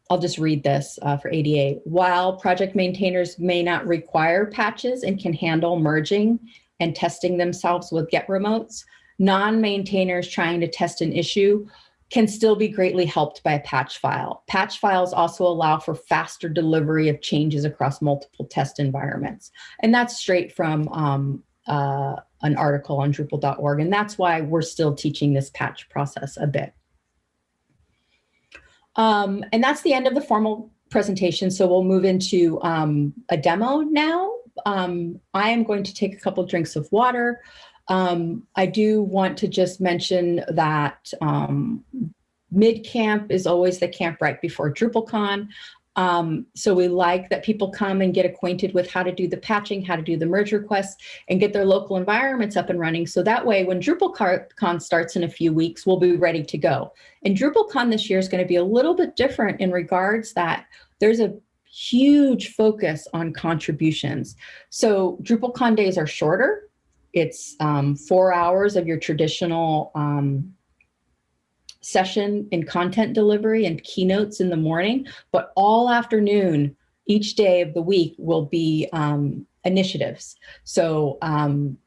I'll just read this uh, for ADA. While project maintainers may not require patches and can handle merging and testing themselves with git remotes, non-maintainers trying to test an issue can still be greatly helped by a patch file. Patch files also allow for faster delivery of changes across multiple test environments. And that's straight from um, uh, an article on Drupal.org. And that's why we're still teaching this patch process a bit. Um, and that's the end of the formal presentation. So we'll move into um, a demo now. Um, I am going to take a couple drinks of water. Um, I do want to just mention that um, is always the camp right before DrupalCon. Um, so we like that people come and get acquainted with how to do the patching, how to do the merge requests, and get their local environments up and running. So that way, when DrupalCon starts in a few weeks, we'll be ready to go. And DrupalCon this year is going to be a little bit different in regards that there's a huge focus on contributions. So DrupalCon days are shorter. It's um, four hours of your traditional um, session in content delivery and keynotes in the morning, but all afternoon, each day of the week will be um, initiatives. So um,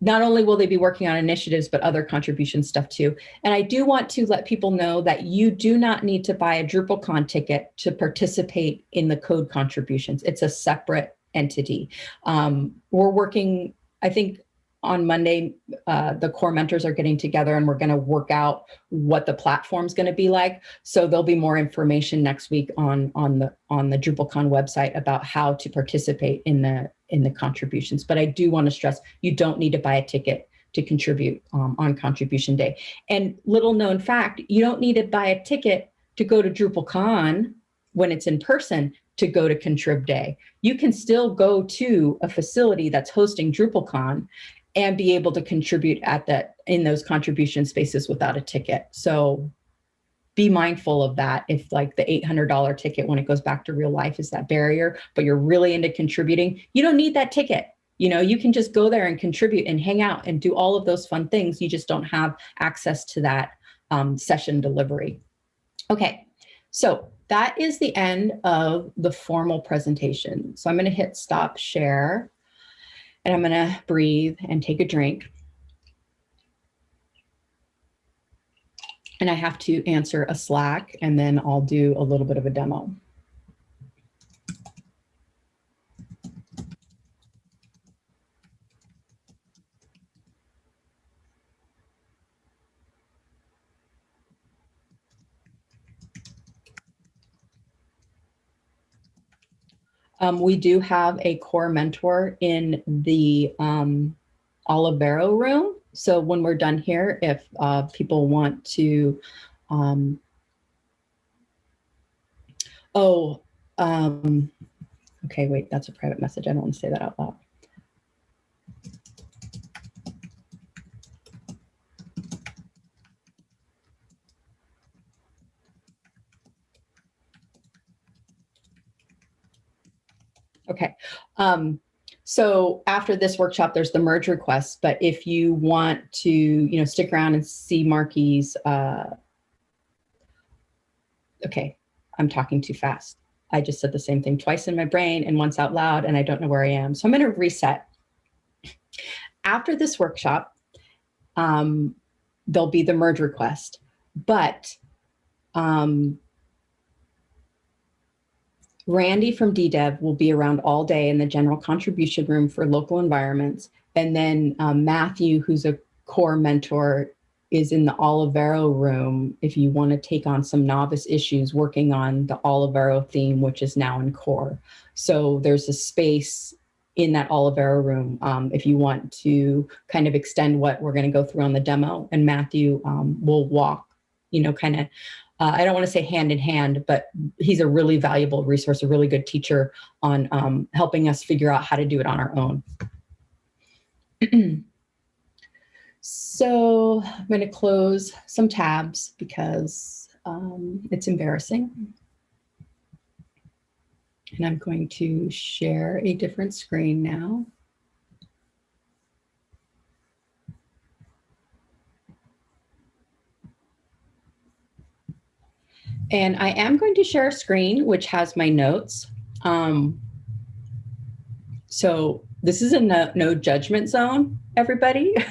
not only will they be working on initiatives, but other contribution stuff too. And I do want to let people know that you do not need to buy a DrupalCon ticket to participate in the code contributions. It's a separate entity. Um, we're working I think on Monday, uh, the core mentors are getting together and we're going to work out what the platform is going to be like. So there'll be more information next week on on the on the DrupalCon website about how to participate in the in the contributions. But I do want to stress you don't need to buy a ticket to contribute um, on contribution day. And little known fact, you don't need to buy a ticket to go to DrupalCon when it's in person to go to Contrib Day. You can still go to a facility that's hosting DrupalCon and be able to contribute at that in those contribution spaces without a ticket. So be mindful of that if like the $800 ticket when it goes back to real life is that barrier, but you're really into contributing, you don't need that ticket. You know, you can just go there and contribute and hang out and do all of those fun things. You just don't have access to that um, session delivery. Okay, so that is the end of the formal presentation. So I'm going to hit stop share. And I'm gonna breathe and take a drink. And I have to answer a Slack and then I'll do a little bit of a demo. Um, we do have a core mentor in the um, Olivero room. So when we're done here, if uh, people want to, um, oh, um, okay, wait, that's a private message. I don't want to say that out loud. Okay. Um, so after this workshop, there's the merge request, but if you want to, you know, stick around and see Marky's, uh, okay, I'm talking too fast. I just said the same thing twice in my brain and once out loud, and I don't know where I am. So I'm gonna reset. After this workshop, um, there'll be the merge request, but um, Randy from DDEV will be around all day in the general contribution room for local environments. And then um, Matthew, who's a core mentor, is in the Olivero room if you want to take on some novice issues working on the Olivero theme, which is now in core. So there's a space in that Olivero room um, if you want to kind of extend what we're going to go through on the demo. And Matthew um, will walk, you know, kind of uh, I don't want to say hand in hand, but he's a really valuable resource, a really good teacher on um, helping us figure out how to do it on our own. so I'm going to close some tabs because um, it's embarrassing. And I'm going to share a different screen now. And I am going to share a screen, which has my notes. Um, so this is a no, no judgment zone, everybody.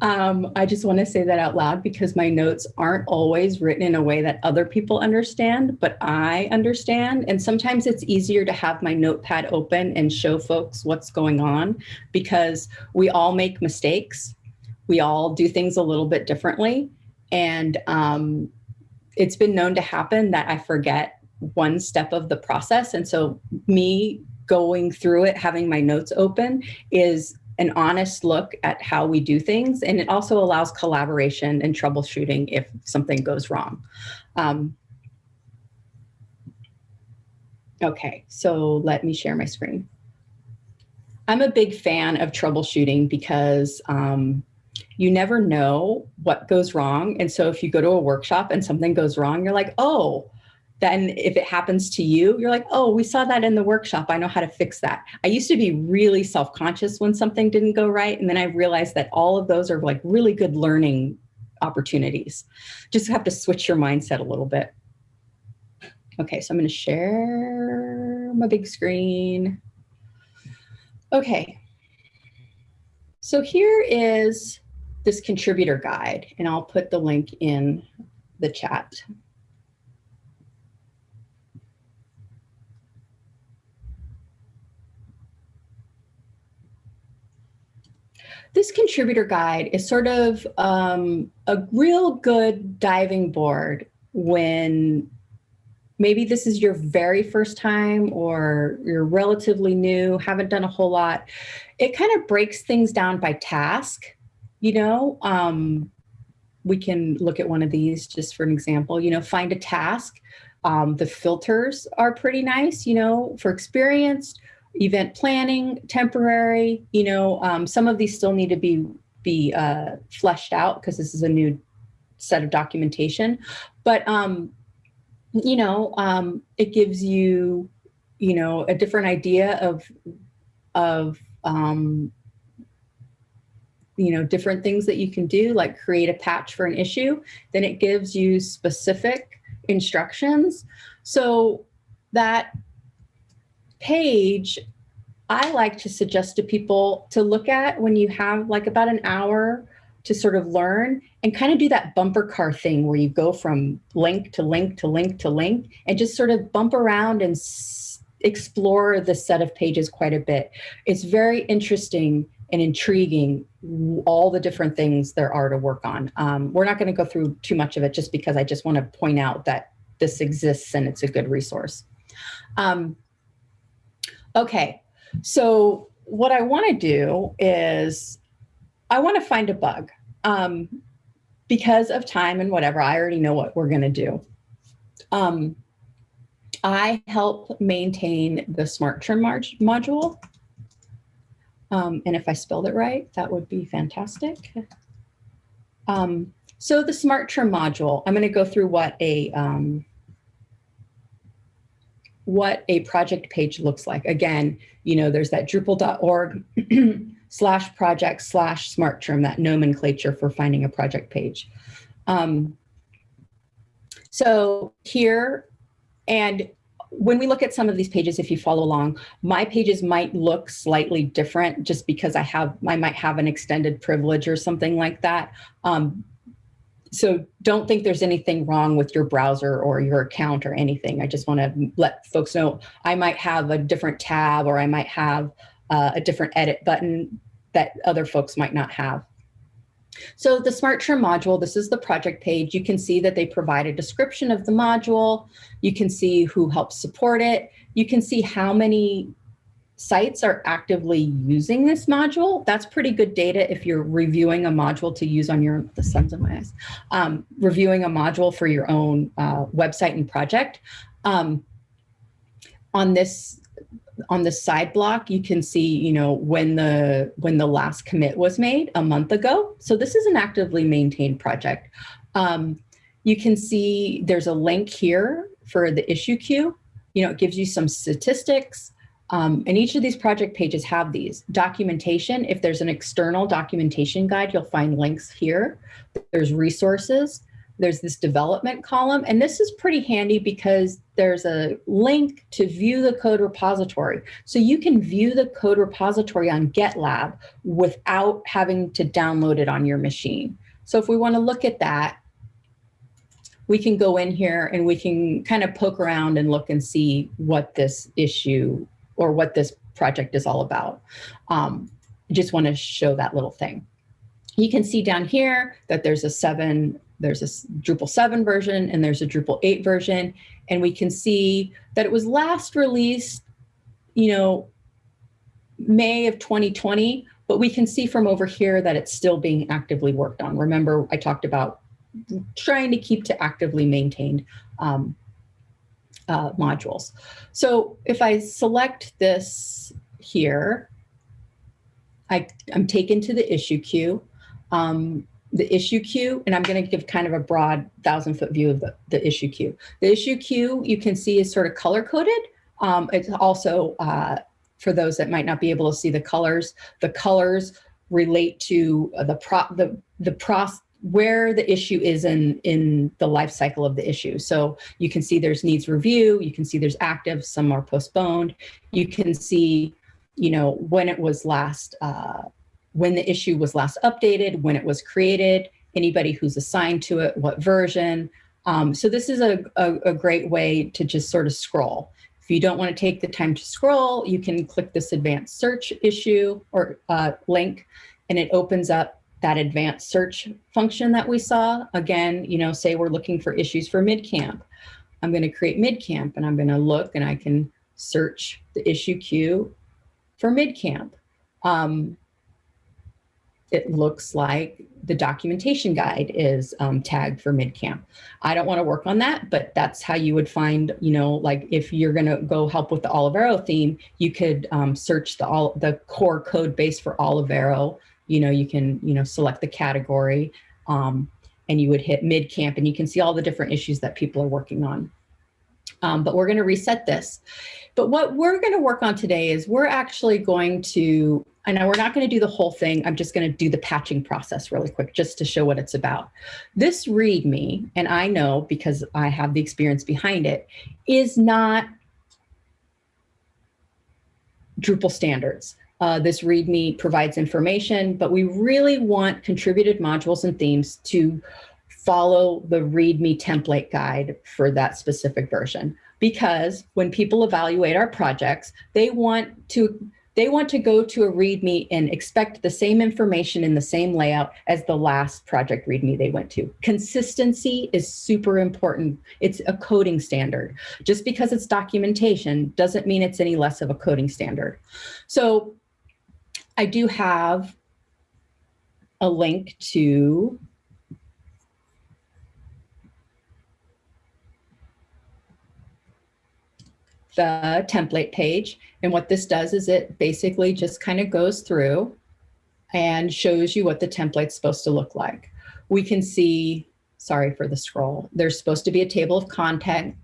um, I just want to say that out loud because my notes aren't always written in a way that other people understand, but I understand. And sometimes it's easier to have my notepad open and show folks what's going on because we all make mistakes. We all do things a little bit differently. And um, it's been known to happen that I forget one step of the process. And so me going through it, having my notes open is an honest look at how we do things. And it also allows collaboration and troubleshooting if something goes wrong. Um, okay, so let me share my screen. I'm a big fan of troubleshooting because um, you never know what goes wrong. And so if you go to a workshop and something goes wrong, you're like, oh, then if it happens to you, you're like, oh, we saw that in the workshop. I know how to fix that. I used to be really self-conscious when something didn't go right. And then I realized that all of those are like really good learning opportunities. Just have to switch your mindset a little bit. Okay, so I'm gonna share my big screen. Okay, so here is this contributor guide, and I'll put the link in the chat. This contributor guide is sort of um, a real good diving board when maybe this is your very first time or you're relatively new, haven't done a whole lot. It kind of breaks things down by task you know, um, we can look at one of these just for an example, you know, find a task. Um, the filters are pretty nice, you know, for experienced, event planning, temporary, you know, um, some of these still need to be, be uh, fleshed out because this is a new set of documentation. But, um, you know, um, it gives you, you know, a different idea of, of um, you know, different things that you can do, like create a patch for an issue, then it gives you specific instructions. So that page I like to suggest to people to look at when you have like about an hour to sort of learn and kind of do that bumper car thing where you go from link to link to link to link and just sort of bump around and explore the set of pages quite a bit. It's very interesting and intriguing all the different things there are to work on. Um, we're not going to go through too much of it just because I just want to point out that this exists and it's a good resource. Um, okay, so what I want to do is I want to find a bug. Um, because of time and whatever, I already know what we're going to do. Um, I help maintain the smart trim module. Um, and if I spelled it right, that would be fantastic. Um, so the smart module, I'm going to go through what a um, what a project page looks like. Again, you know, there's that Drupal.org slash project slash smart that nomenclature for finding a project page. Um, so here, and when we look at some of these pages, if you follow along, my pages might look slightly different just because I have, I might have an extended privilege or something like that. Um, so don't think there's anything wrong with your browser or your account or anything. I just want to let folks know I might have a different tab or I might have uh, a different edit button that other folks might not have. So the Smart Trim module, this is the project page. You can see that they provide a description of the module. You can see who helps support it. You can see how many sites are actively using this module. That's pretty good data if you're reviewing a module to use on your, the sun's in my eyes, um, reviewing a module for your own uh, website and project. Um, on this on the side block, you can see, you know, when the when the last commit was made a month ago. So this is an actively maintained project. Um, you can see there's a link here for the issue queue. You know, it gives you some statistics. Um, and each of these project pages have these. Documentation, if there's an external documentation guide, you'll find links here. There's resources there's this development column, and this is pretty handy because there's a link to view the code repository. So you can view the code repository on GitLab without having to download it on your machine. So if we wanna look at that, we can go in here and we can kind of poke around and look and see what this issue or what this project is all about. Um, just wanna show that little thing. You can see down here that there's a seven there's a Drupal 7 version and there's a Drupal 8 version. And we can see that it was last released, you know, May of 2020, but we can see from over here that it's still being actively worked on. Remember, I talked about trying to keep to actively maintained um, uh, modules. So if I select this here, I, I'm taken to the issue queue. Um, the issue queue, and I'm going to give kind of a broad thousand foot view of the, the issue queue. The issue queue you can see is sort of color coded. Um, it's also, uh, for those that might not be able to see the colors, the colors relate to the pro the the pros where the issue is in in the life cycle of the issue. So you can see there's needs review, you can see there's active, some are postponed. You can see, you know, when it was last uh, when the issue was last updated, when it was created, anybody who's assigned to it, what version. Um, so this is a, a, a, great way to just sort of scroll. If you don't want to take the time to scroll, you can click this advanced search issue or uh, link, and it opens up that advanced search function that we saw. Again, you know, say we're looking for issues for MidCamp. I'm going to create MidCamp and I'm going to look and I can search the issue queue for MidCamp. Um, it looks like the documentation guide is um, tagged for midcamp. I don't want to work on that, but that's how you would find, you know, like if you're going to go help with the Olivero theme, you could um, search the all the core code base for Olivero. You know, you can, you know, select the category um, and you would hit midcamp and you can see all the different issues that people are working on. Um, but we're going to reset this. But what we're going to work on today is we're actually going to and we're not going to do the whole thing. I'm just going to do the patching process really quick just to show what it's about. This README, and I know because I have the experience behind it, is not Drupal standards. Uh, this README provides information, but we really want contributed modules and themes to follow the README template guide for that specific version. Because when people evaluate our projects, they want to they want to go to a README and expect the same information in the same layout as the last project README they went to. Consistency is super important. It's a coding standard. Just because it's documentation doesn't mean it's any less of a coding standard. So I do have a link to the template page. And what this does is it basically just kind of goes through and shows you what the template's supposed to look like. We can see, sorry for the scroll, there's supposed to be a table of contents,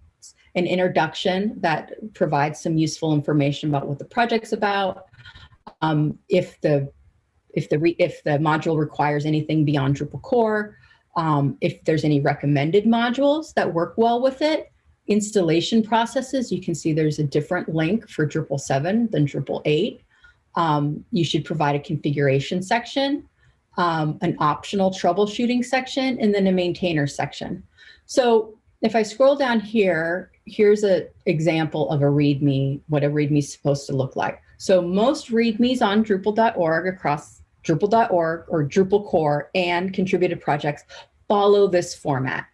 an introduction that provides some useful information about what the project's about, um, if the if the re, if the module requires anything beyond Drupal core, um, if there's any recommended modules that work well with it, installation processes, you can see there's a different link for Drupal 7 than Drupal 8. Um, you should provide a configuration section, um, an optional troubleshooting section, and then a maintainer section. So if I scroll down here, here's an example of a README, what a README is supposed to look like. So most READMEs on Drupal.org across Drupal.org or Drupal core and contributed projects follow this format.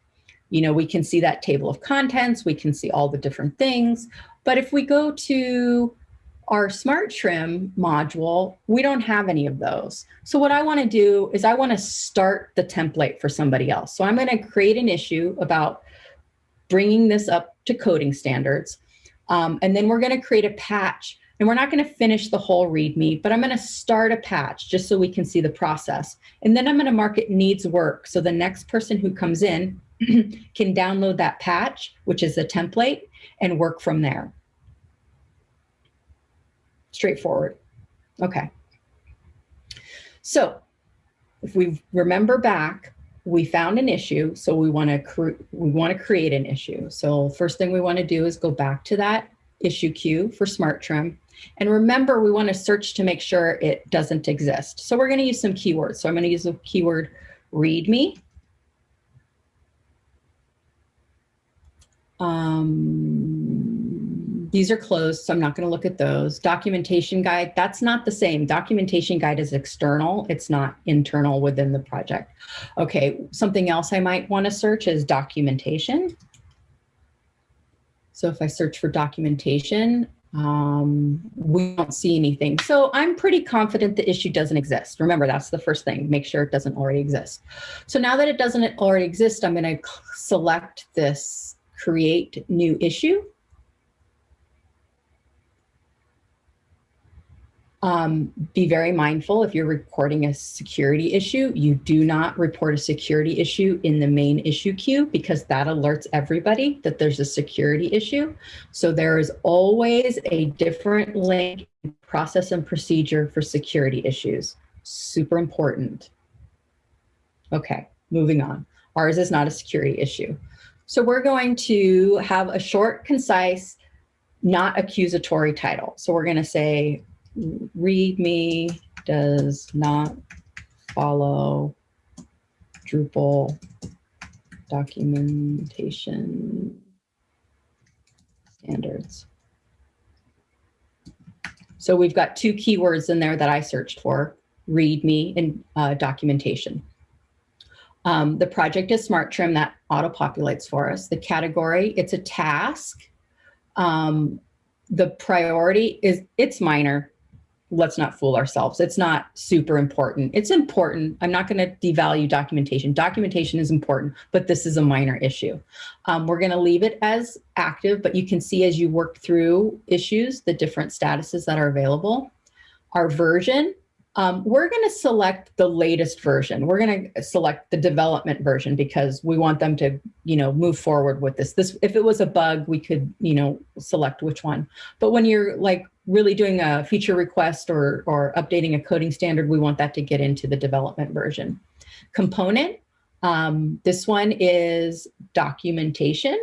You know, we can see that table of contents, we can see all the different things, but if we go to our smart trim module, we don't have any of those. So what I wanna do is I wanna start the template for somebody else. So I'm gonna create an issue about bringing this up to coding standards. Um, and then we're gonna create a patch and we're not going to finish the whole README, but I'm going to start a patch just so we can see the process. And then I'm going to mark it needs work. So the next person who comes in can download that patch, which is a template, and work from there. Straightforward. Okay. So if we remember back, we found an issue, so we want to we want to create an issue. So first thing we want to do is go back to that issue queue for Smart Trim and remember, we want to search to make sure it doesn't exist. So we're going to use some keywords. So I'm going to use the keyword readme. Um, these are closed, so I'm not going to look at those. Documentation guide, that's not the same. Documentation guide is external. It's not internal within the project. Okay, something else I might want to search is documentation. So if I search for documentation, um, we don't see anything. So I'm pretty confident the issue doesn't exist. Remember, that's the first thing, make sure it doesn't already exist. So now that it doesn't already exist, I'm gonna select this create new issue. Um, be very mindful if you're reporting a security issue, you do not report a security issue in the main issue queue because that alerts everybody that there's a security issue. So there is always a different link process and procedure for security issues. Super important. Okay, moving on. Ours is not a security issue. So we're going to have a short, concise, not accusatory title. So we're going to say README does not follow Drupal documentation standards. So we've got two keywords in there that I searched for, README and uh, documentation. Um, the project is Smart Trim that auto-populates for us. The category, it's a task. Um, the priority is, it's minor let's not fool ourselves. It's not super important. It's important. I'm not going to devalue documentation. Documentation is important, but this is a minor issue. Um, we're going to leave it as active, but you can see as you work through issues, the different statuses that are available. Our version, um, we're going to select the latest version. We're going to select the development version because we want them to, you know, move forward with this. This, if it was a bug, we could, you know, select which one. But when you're like really doing a feature request or, or updating a coding standard, we want that to get into the development version. Component, um, this one is documentation.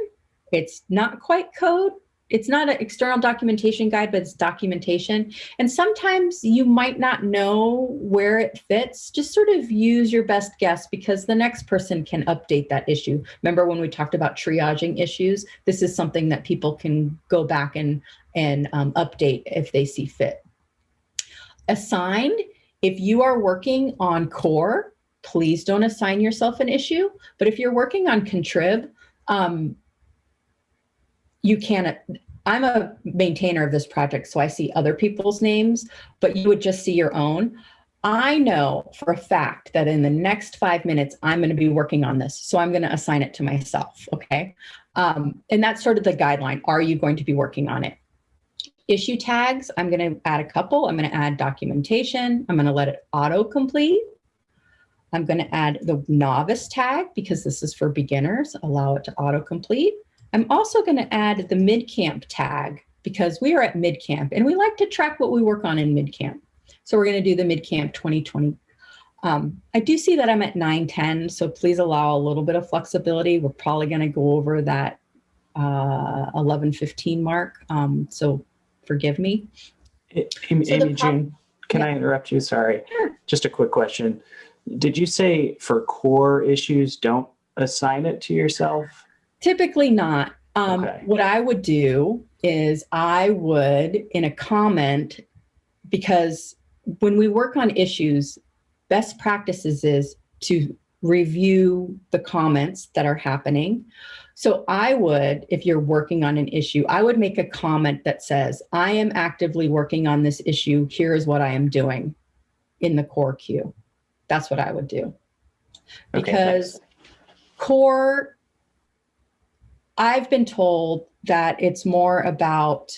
It's not quite code, it's not an external documentation guide, but it's documentation. And sometimes you might not know where it fits. Just sort of use your best guess because the next person can update that issue. Remember when we talked about triaging issues? This is something that people can go back and, and um, update if they see fit. Assigned, if you are working on core, please don't assign yourself an issue. But if you're working on contrib, um, you can't, I'm a maintainer of this project, so I see other people's names, but you would just see your own. I know for a fact that in the next five minutes, I'm going to be working on this. So I'm going to assign it to myself. Okay. Um, and that's sort of the guideline. Are you going to be working on it? Issue tags, I'm going to add a couple. I'm going to add documentation. I'm going to let it auto complete. I'm going to add the novice tag because this is for beginners, allow it to auto complete. I'm also going to add the MidCamp tag because we are at MidCamp and we like to track what we work on in MidCamp. So we're going to do the MidCamp 2020. Um, I do see that I'm at 910, so please allow a little bit of flexibility. We're probably going to go over that uh, 1115 mark, um, so forgive me. Amy, So Amy the Jean, can Yeah. I interrupt you? Sorry. Sure. Just a quick question. Did you say for core issues, don't assign it to yourself? Typically not. Um, Okay. What I would do is I would, in a comment, because when we work on issues, best practices is to review the comments that are happening. So I would, if you're working on an issue, I would make a comment that says, I am actively working on this issue. Here is what I am doing in the core queue. That's what I would do. Okay, Because core, I've been told that it's more about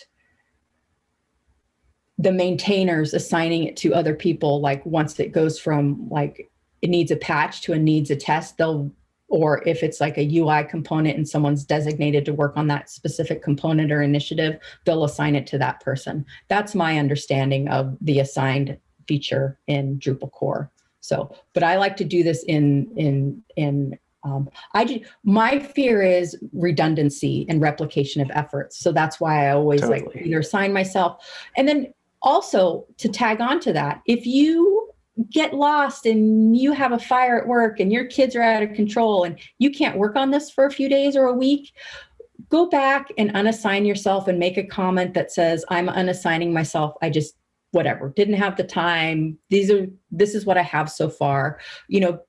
the maintainers assigning it to other people. Like once it goes from like it needs a patch to a needs a test, they'll, or if it's like a UI component and someone's designated to work on that specific component or initiative, they'll assign it to that person. That's my understanding of the assigned feature in Drupal core. So, but I like to do this in, in, in, um, I do, my fear is redundancy and replication of efforts. So that's why I always like either assign myself. And then also to tag on to that, if you get lost and you have a fire at work and your kids are out of control and you can't work on this for a few days or a week, go back and unassign yourself and make a comment that says, I'm unassigning myself. I just, whatever, didn't have the time. These are, this is what I have so far. You know,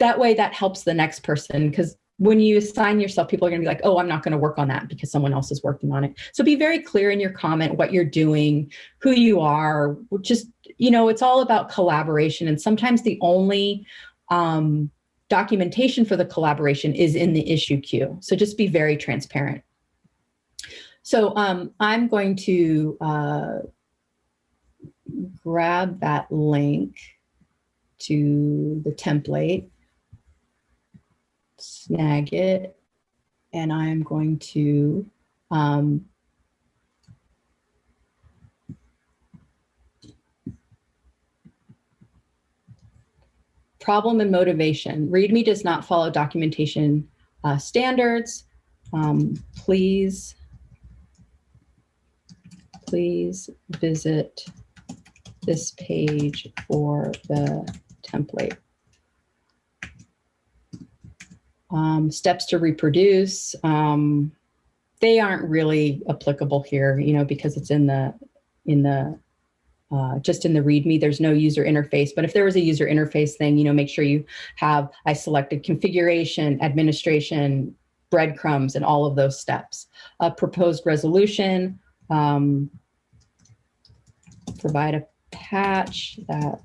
that way that helps the next person because when you assign yourself, people are going to be like, oh, I'm not going to work on that because someone else is working on it. So be very clear in your comment what you're doing, who you are, just, you know, it's all about collaboration. And sometimes the only um, documentation for the collaboration is in the issue queue. So just be very transparent. So um, I'm going to uh, grab that link to the template, snag it, and I'm going to um, problem and motivation. README does not follow documentation uh, standards. Um, please, please visit this page for the template. Um, steps to reproduce, um, they aren't really applicable here, you know, because it's in the, in the, uh, just in the README, there's no user interface. But if there was a user interface thing, you know, make sure you have, I selected configuration, administration, breadcrumbs, and all of those steps. A proposed resolution, um, provide a patch that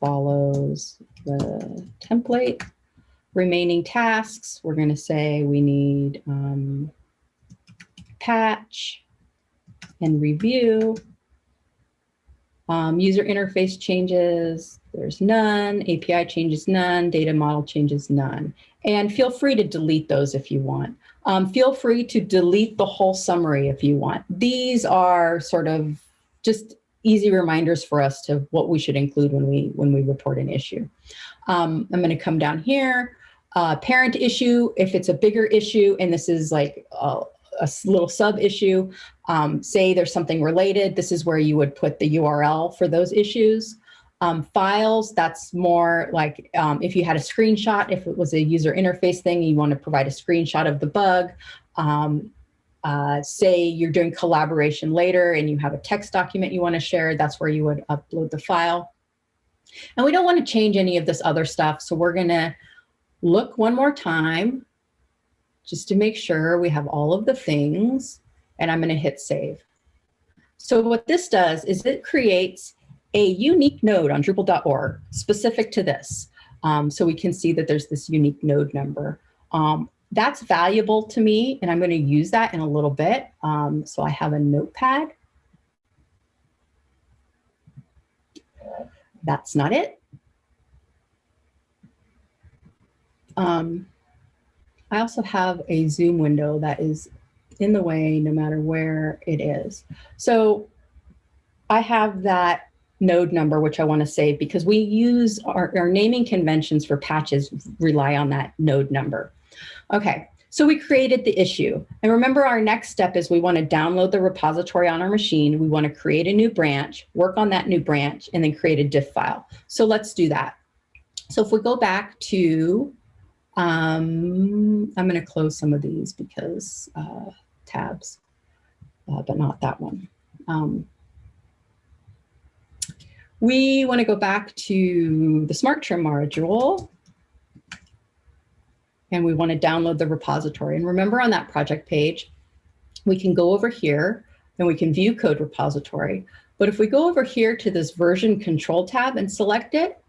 follows the template. Remaining tasks, we're going to say we need um, patch and review. Um, user interface changes, there's none. API changes, none. Data model changes, none. And feel free to delete those if you want. Um, feel free to delete the whole summary if you want. These are sort of just easy reminders for us to what we should include when we when we report an issue. Um, I'm going to come down here. Uh, parent issue, if it's a bigger issue, and this is like a, a little sub issue. Um, say there's something related, this is where you would put the URL for those issues. Um, files, that's more like um, if you had a screenshot, if it was a user interface thing, you want to provide a screenshot of the bug. Um, uh, say you're doing collaboration later and you have a text document you want to share, that's where you would upload the file. And we don't want to change any of this other stuff. So we're going to look one more time just to make sure we have all of the things and I'm going to hit save. So what this does is it creates a unique node on Drupal.org specific to this. Um, so we can see that there's this unique node number. Um, that's valuable to me and I'm going to use that in a little bit. Um, so I have a notepad. That's not it. Um, I also have a Zoom window that is in the way no matter where it is. So I have that node number, which I want to save because we use our, our naming conventions for patches rely on that node number. Okay, so we created the issue. And remember our next step is we want to download the repository on our machine. We want to create a new branch, work on that new branch, and then create a diff file. So let's do that. So if we go back to, um, I'm going to close some of these because uh, tabs, uh, but not that one. Um, we want to go back to the Smart Trim module and we want to download the repository. And remember on that project page, we can go over here and we can view code repository. But if we go over here to this version control tab and select it,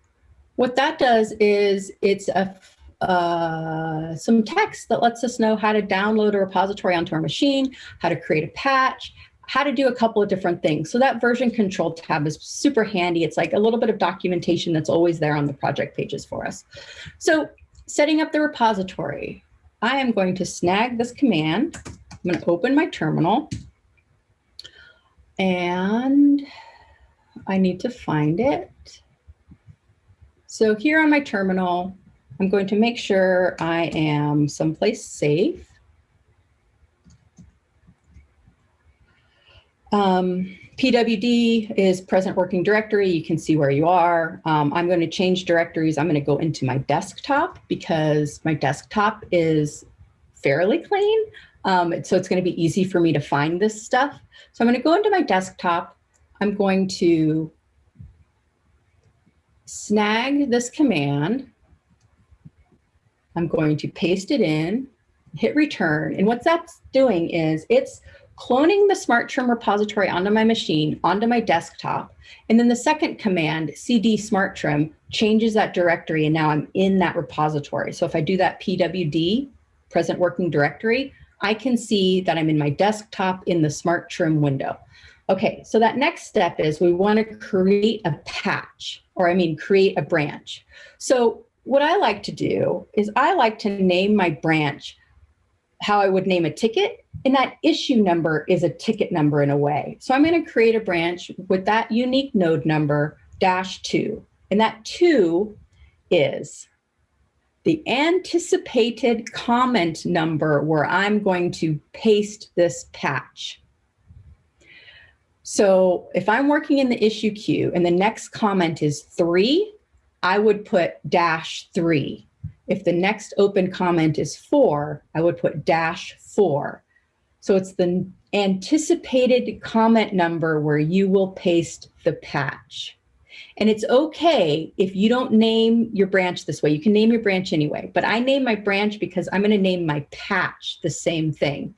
what that does is it's a uh, some text that lets us know how to download a repository onto our machine, how to create a patch, how to do a couple of different things. So that version control tab is super handy. It's like a little bit of documentation that's always there on the project pages for us. So setting up the repository, I am going to snag this command. I'm going to open my terminal and I need to find it. So here on my terminal, I'm going to make sure I am someplace safe. Um, PWD is present working directory. You can see where you are. Um, I'm going to change directories. I'm going to go into my desktop because my desktop is fairly clean. Um, so it's going to be easy for me to find this stuff. So I'm going to go into my desktop. I'm going to snag this command. I'm going to paste it in, hit return. And what that's doing is it's cloning the Smart Trim repository onto my machine, onto my desktop. And then the second command, cd smart trim, changes that directory and now I'm in that repository. So if I do that pwd, present working directory, I can see that I'm in my desktop in the Smart Trim window. Okay, so that next step is we want to create a patch, or I mean, create a branch. So what I like to do is I like to name my branch how I would name a ticket, and that issue number is a ticket number in a way. So I'm going to create a branch with that unique node number dash two, and that two is the anticipated comment number where I'm going to paste this patch. So if I'm working in the issue queue and the next comment is three, I would put dash three. If the next open comment is four, I would put dash four. So it's the anticipated comment number where you will paste the patch. And it's okay if you don't name your branch this way. You can name your branch anyway, but I name my branch because I'm going to name my patch the same thing.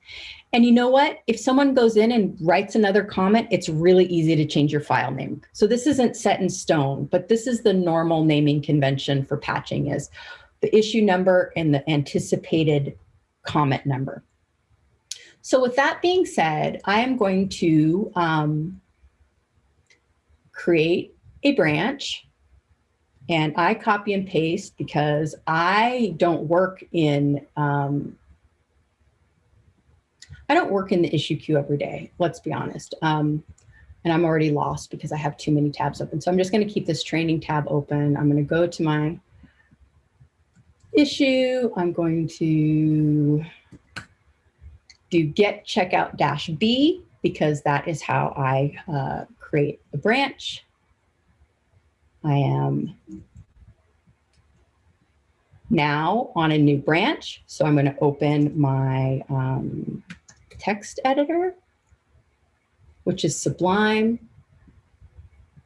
And you know what? If someone goes in and writes another comment, it's really easy to change your file name. So this isn't set in stone, but this is the normal naming convention for patching is the issue number and the anticipated comment number. So with that being said, I am going to um, create a branch and I copy and paste because I don't work in um, I don't work in the issue queue every day, let's be honest. Um, and I'm already lost because I have too many tabs open. So I'm just going to keep this training tab open. I'm going to go to my issue. I'm going to do git checkout dash B because that is how I uh, create a branch. I am now on a new branch. So I'm going to open my um, text editor, which is Sublime.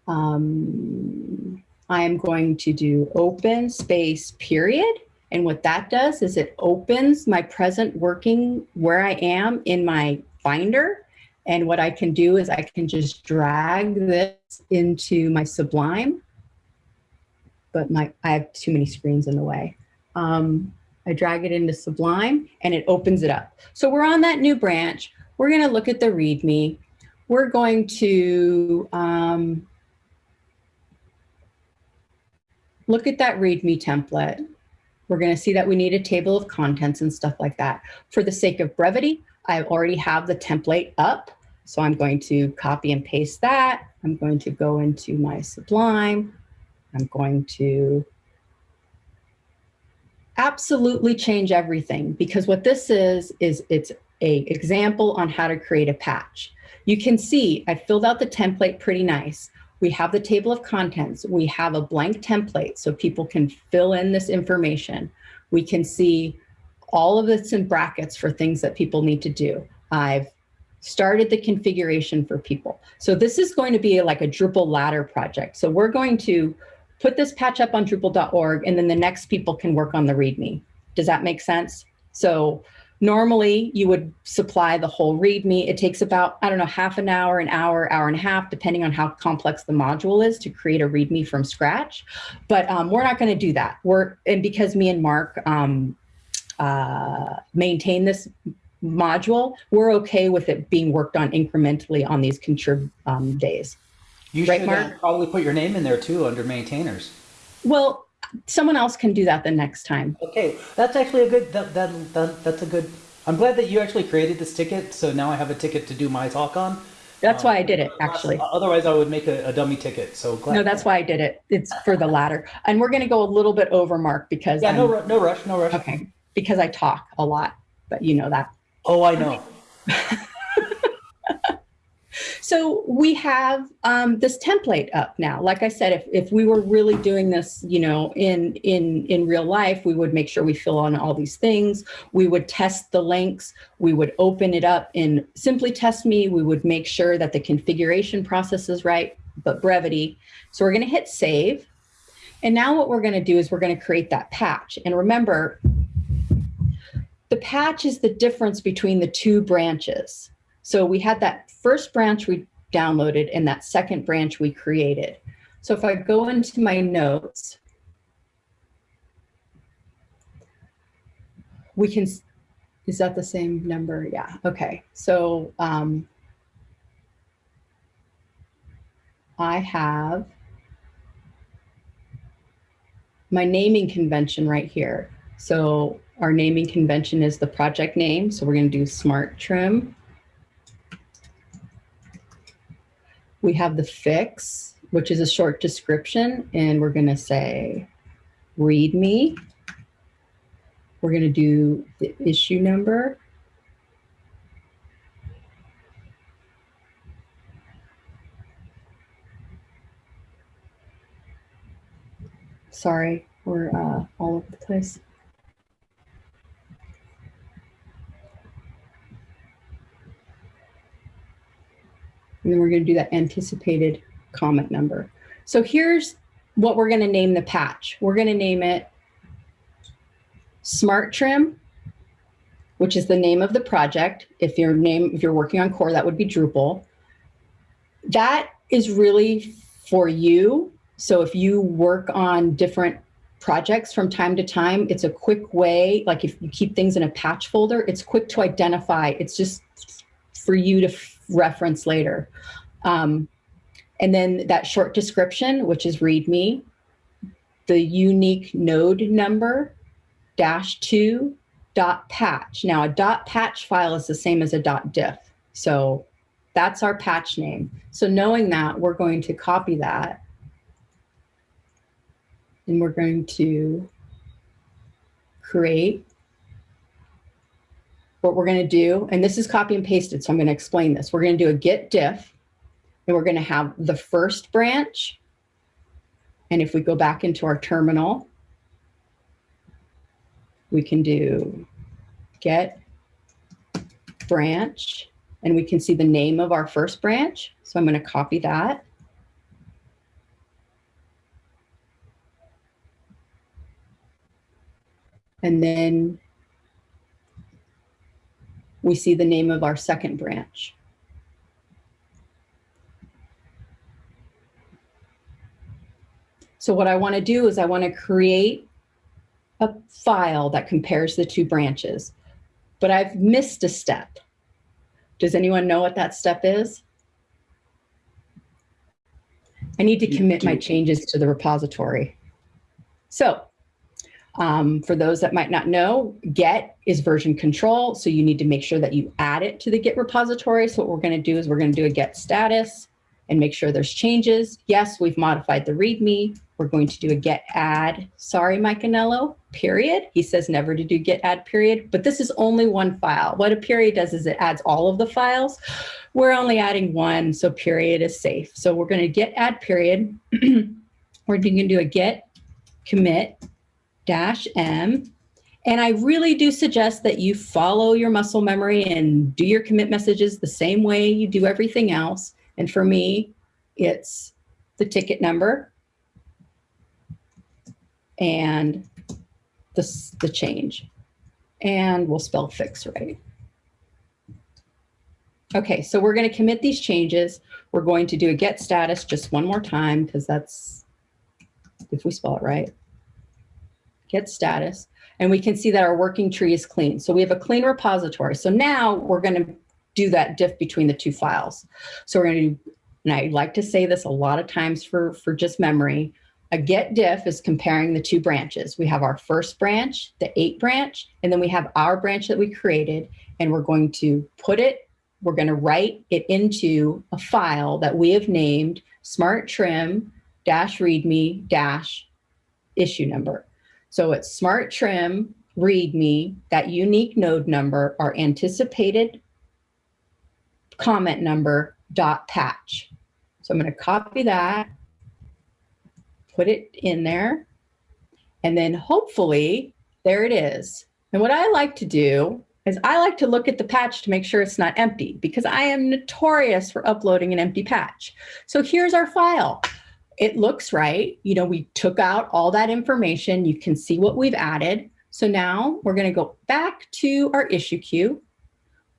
Um, I'm going to do open space period. And what that does is it opens my present working where I am in my Finder. And what I can do is I can just drag this into my Sublime. But my I have too many screens in the way. Um, I drag it into Sublime and it opens it up. So we're on that new branch. We're going to look at the README. We're going to um, look at that README template. We're going to see that we need a table of contents and stuff like that. For the sake of brevity, I already have the template up. So I'm going to copy and paste that. I'm going to go into my Sublime. I'm going to absolutely change everything because what this is, is it's a example on how to create a patch. You can see I filled out the template pretty nice. We have the table of contents. We have a blank template so people can fill in this information. We can see all of this in brackets for things that people need to do. I've started the configuration for people. So this is going to be like a Drupal ladder project. So we're going to put this patch up on Drupal.org and then the next people can work on the README. Does that make sense? So normally you would supply the whole README. It takes about, I don't know, half an hour, an hour, hour and a half, depending on how complex the module is to create a README from scratch. But um, we're not going to do that. We're, and because me and Mark um, uh, maintain this module, we're okay with it being worked on incrementally on these contrib um, days. You Right, should uh, Mark? probably put your name in there too under maintainers. Well, someone else can do that the next time. Okay, that's actually a good. That, that that that's a good. I'm glad that you actually created this ticket, so now I have a ticket to do my talk on. That's why I did it, Um, actually. Otherwise, I would make a, a dummy ticket. So glad. No, that's why I did it. It's for the latter. And we're going to go a little bit over, Mark, because Yeah, no, I'm- no rush, no rush. okay, because I talk a lot, but you know that. Oh, I know. So we have um, this template up now. Like I said, if, if we were really doing this, you know, in in in real life, we would make sure we fill on all these things. We would test the links. We would open it up in Simply Test Me. We would make sure that the configuration process is right, but brevity. So we're going to hit save. And now what we're going to do is we're going to create that patch. And remember, the patch is the difference between the two branches. So we had that first branch we downloaded and that second branch we created. So if I go into my notes, we can, is that the same number? Yeah, okay. So um, I have my naming convention right here. So our naming convention is the project name. So we're going to do smart trim. We have the fix, which is a short description, and we're going to say read me. We're going to do the issue number. Sorry, we're uh, all over the place. And then we're going to do that anticipated comment number. So here's what we're going to name the patch. We're going to name it Smart Trim, which is the name of the project. If your name, if you're working on core, that would be Drupal. That is really for you. So if you work on different projects from time to time, it's a quick way, like if you keep things in a patch folder, it's quick to identify. It's just for you to reference later. Um, and then that short description, which is README, the unique node number, dash two, dot patch. Now a dot patch file is the same as a dot diff. So that's our patch name. So knowing that, we're going to copy that. And we're going to create what we're going to do, and this is copy and pasted, so I'm going to explain this. We're going to do a git diff, and we're going to have the first branch. And if we go back into our terminal, we can do git branch, and we can see the name of our first branch. So I'm going to copy that. And then we see the name of our second branch. So what I want to do is I want to create a file that compares the two branches, but I've missed a step. Does anyone know what that step is? I need to commit my changes to the repository. So um, for those that might not know, git is version control. So you need to make sure that you add it to the Git repository. So what we're going to do is we're going to do a git status and make sure there's changes. Yes, we've modified the README. We're going to do a git add. Sorry, Mike Anello, period. He says never to do git add period, but this is only one file. What a period does is it adds all of the files. We're only adding one, so period is safe. So we're going to git add period. we're going to do a git commit dash M. And I really do suggest that you follow your muscle memory and do your commit messages the same way you do everything else. And for me, it's the ticket number and the, the change. And we'll spell fix right. Okay, so we're going to commit these changes. We're going to do a git status just one more time because that's, if we spell it right git status, and we can see that our working tree is clean. So we have a clean repository. So now we're going to do that diff between the two files. So we're going to do, and I like to say this a lot of times for, for just memory, a git diff is comparing the two branches. We have our first branch, the eight branch, and then we have our branch that we created, and we're going to put it, we're going to write it into a file that we have named smart trim dash readme dash issue number. So it's smart trim, readme, that unique node number, our anticipated comment number dot patch. So I'm going to copy that, put it in there, and then hopefully there it is. And what I like to do is I like to look at the patch to make sure it's not empty because I am notorious for uploading an empty patch. So here's our file it looks right. You know, we took out all that information. You can see what we've added. So now we're going to go back to our issue queue.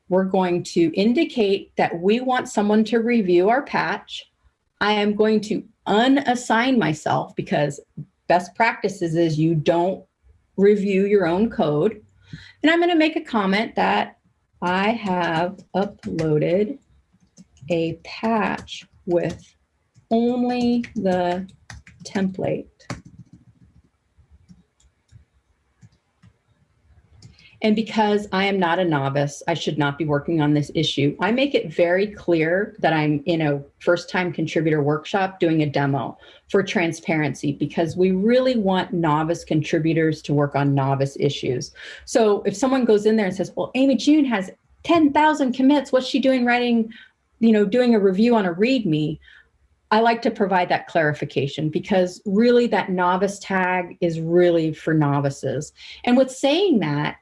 We're going to indicate that we want someone to review our patch. I am going to unassign myself because best practices is you don't review your own code. And I'm going to make a comment that I have uploaded a patch with only the template. And because I am not a novice, I should not be working on this issue. I make it very clear that I'm in a first time contributor workshop doing a demo for transparency because we really want novice contributors to work on novice issues. So if someone goes in there and says, well, Amy June has 10,000 commits, what's she doing writing, you know, doing a review on a README? I like to provide that clarification because really that novice tag is really for novices. And with saying that,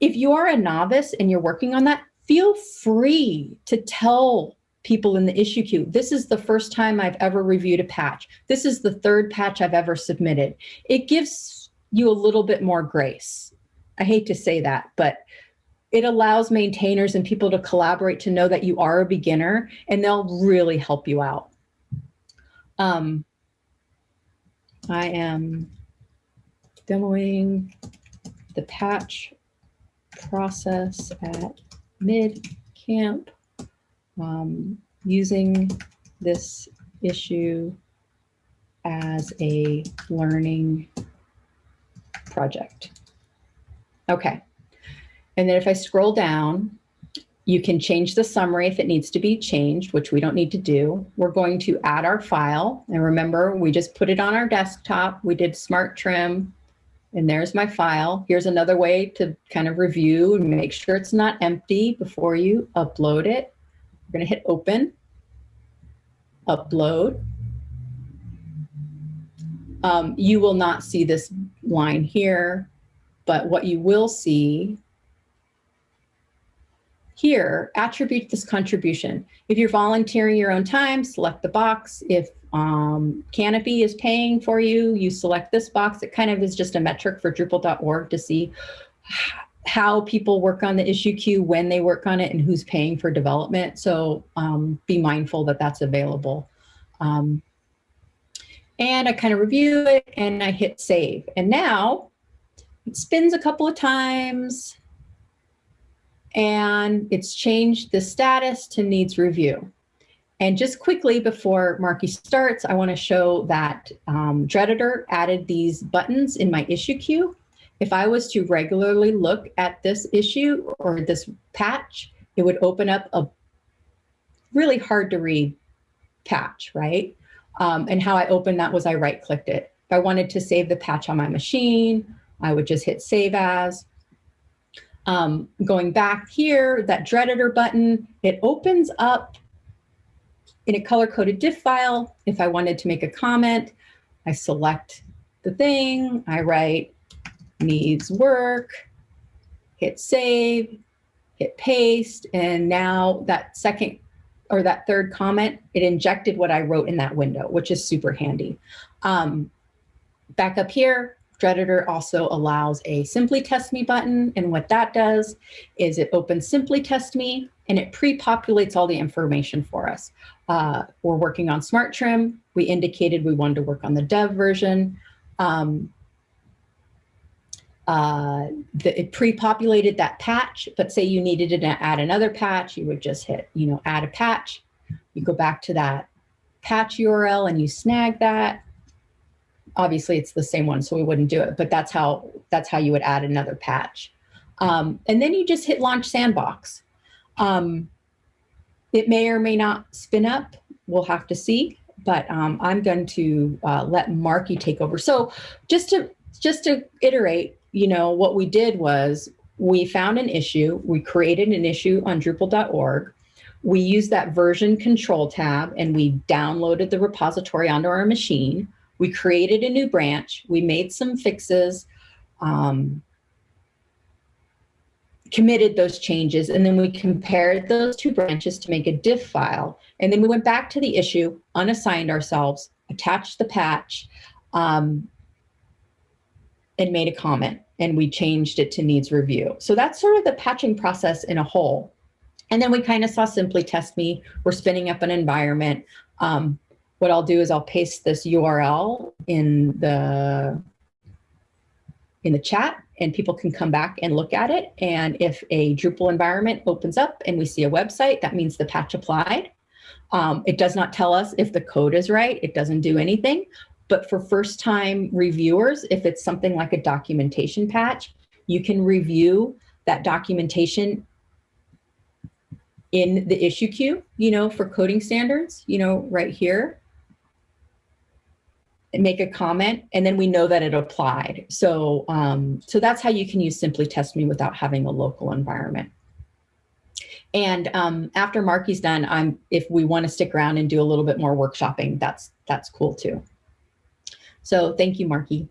if you are a novice and you're working on that, feel free to tell people in the issue queue, this is the first time I've ever reviewed a patch. This is the third patch I've ever submitted. It gives you a little bit more grace. I hate to say that, but it allows maintainers and people to collaborate to know that you are a beginner and they'll really help you out. Um, I am demoing the patch process at mid camp um, using this issue as a learning project. Okay. And then if I scroll down, you can change the summary if it needs to be changed, which we don't need to do. We're going to add our file. And remember, we just put it on our desktop. We did smart trim And there's my file. Here's another way to kind of review and make sure it's not empty before you upload it. We're going to hit open, upload. Um, you will not see this line here, but what you will see here, attribute this contribution. If you're volunteering your own time, select the box. If um, Kanopi is paying for you, you select this box. It kind of is just a metric for Drupal.org to see how people work on the issue queue, when they work on it, and who's paying for development. So um, be mindful that that's available. Um, and I kind of review it and I hit save. And now it spins a couple of times and it's changed the status to needs review. And just quickly before Marky starts, I want to show that um, added these buttons in my issue queue. If I was to regularly look at this issue or this patch, it would open up a really hard to read patch, right? Um, and how I opened that was I right clicked it. If I wanted to save the patch on my machine, I would just hit save as. Um, going back here, that Dredditor button, it opens up in a color-coded diff file. If I wanted to make a comment, I select the thing, I write needs work, hit save, hit paste, and now that second or that third comment, it injected what I wrote in that window, which is super handy. Um, back up here, Dredditor also allows a Simply Test Me button. And what that does is it opens Simply Test Me and it pre-populates all the information for us. Uh, we're working on Smart Trim. We indicated we wanted to work on the dev version. Um, uh, the, it pre-populated that patch, but say you needed to add another patch, you would just hit, you know, add a patch. You go back to that patch URL and you snag that obviously it's the same one, so we wouldn't do it, but that's how, that's how you would add another patch. Um, and then you just hit launch sandbox. Um, it may or may not spin up. We'll have to see, but um, I'm going to uh, let Marky take over. So just to, just to iterate, you know, what we did was we found an issue, we created an issue on Drupal.org. We used that version control tab and we downloaded the repository onto our machine. We created a new branch. We made some fixes, um, committed those changes, and then we compared those two branches to make a diff file. And then we went back to the issue, unassigned ourselves, attached the patch, um, and made a comment. And we changed it to needs review. So that's sort of the patching process in a whole. And then we kind of saw simply test me. We're spinning up an environment. Um, what I'll do is I'll paste this URL in the in the chat and people can come back and look at it. And if a Drupal environment opens up and we see a website, that means the patch applied. Um, it does not tell us if the code is right. It doesn't do anything. But for first time reviewers, if it's something like a documentation patch, you can review that documentation in the issue queue, you know, for coding standards, you know, right here make a comment and then we know that it applied. So, um, so that's how you can use Simply Test Me without having a local environment. And um, after Marky's done, I'm, if we want to stick around and do a little bit more workshopping, that's, that's cool too. So thank you, Marky.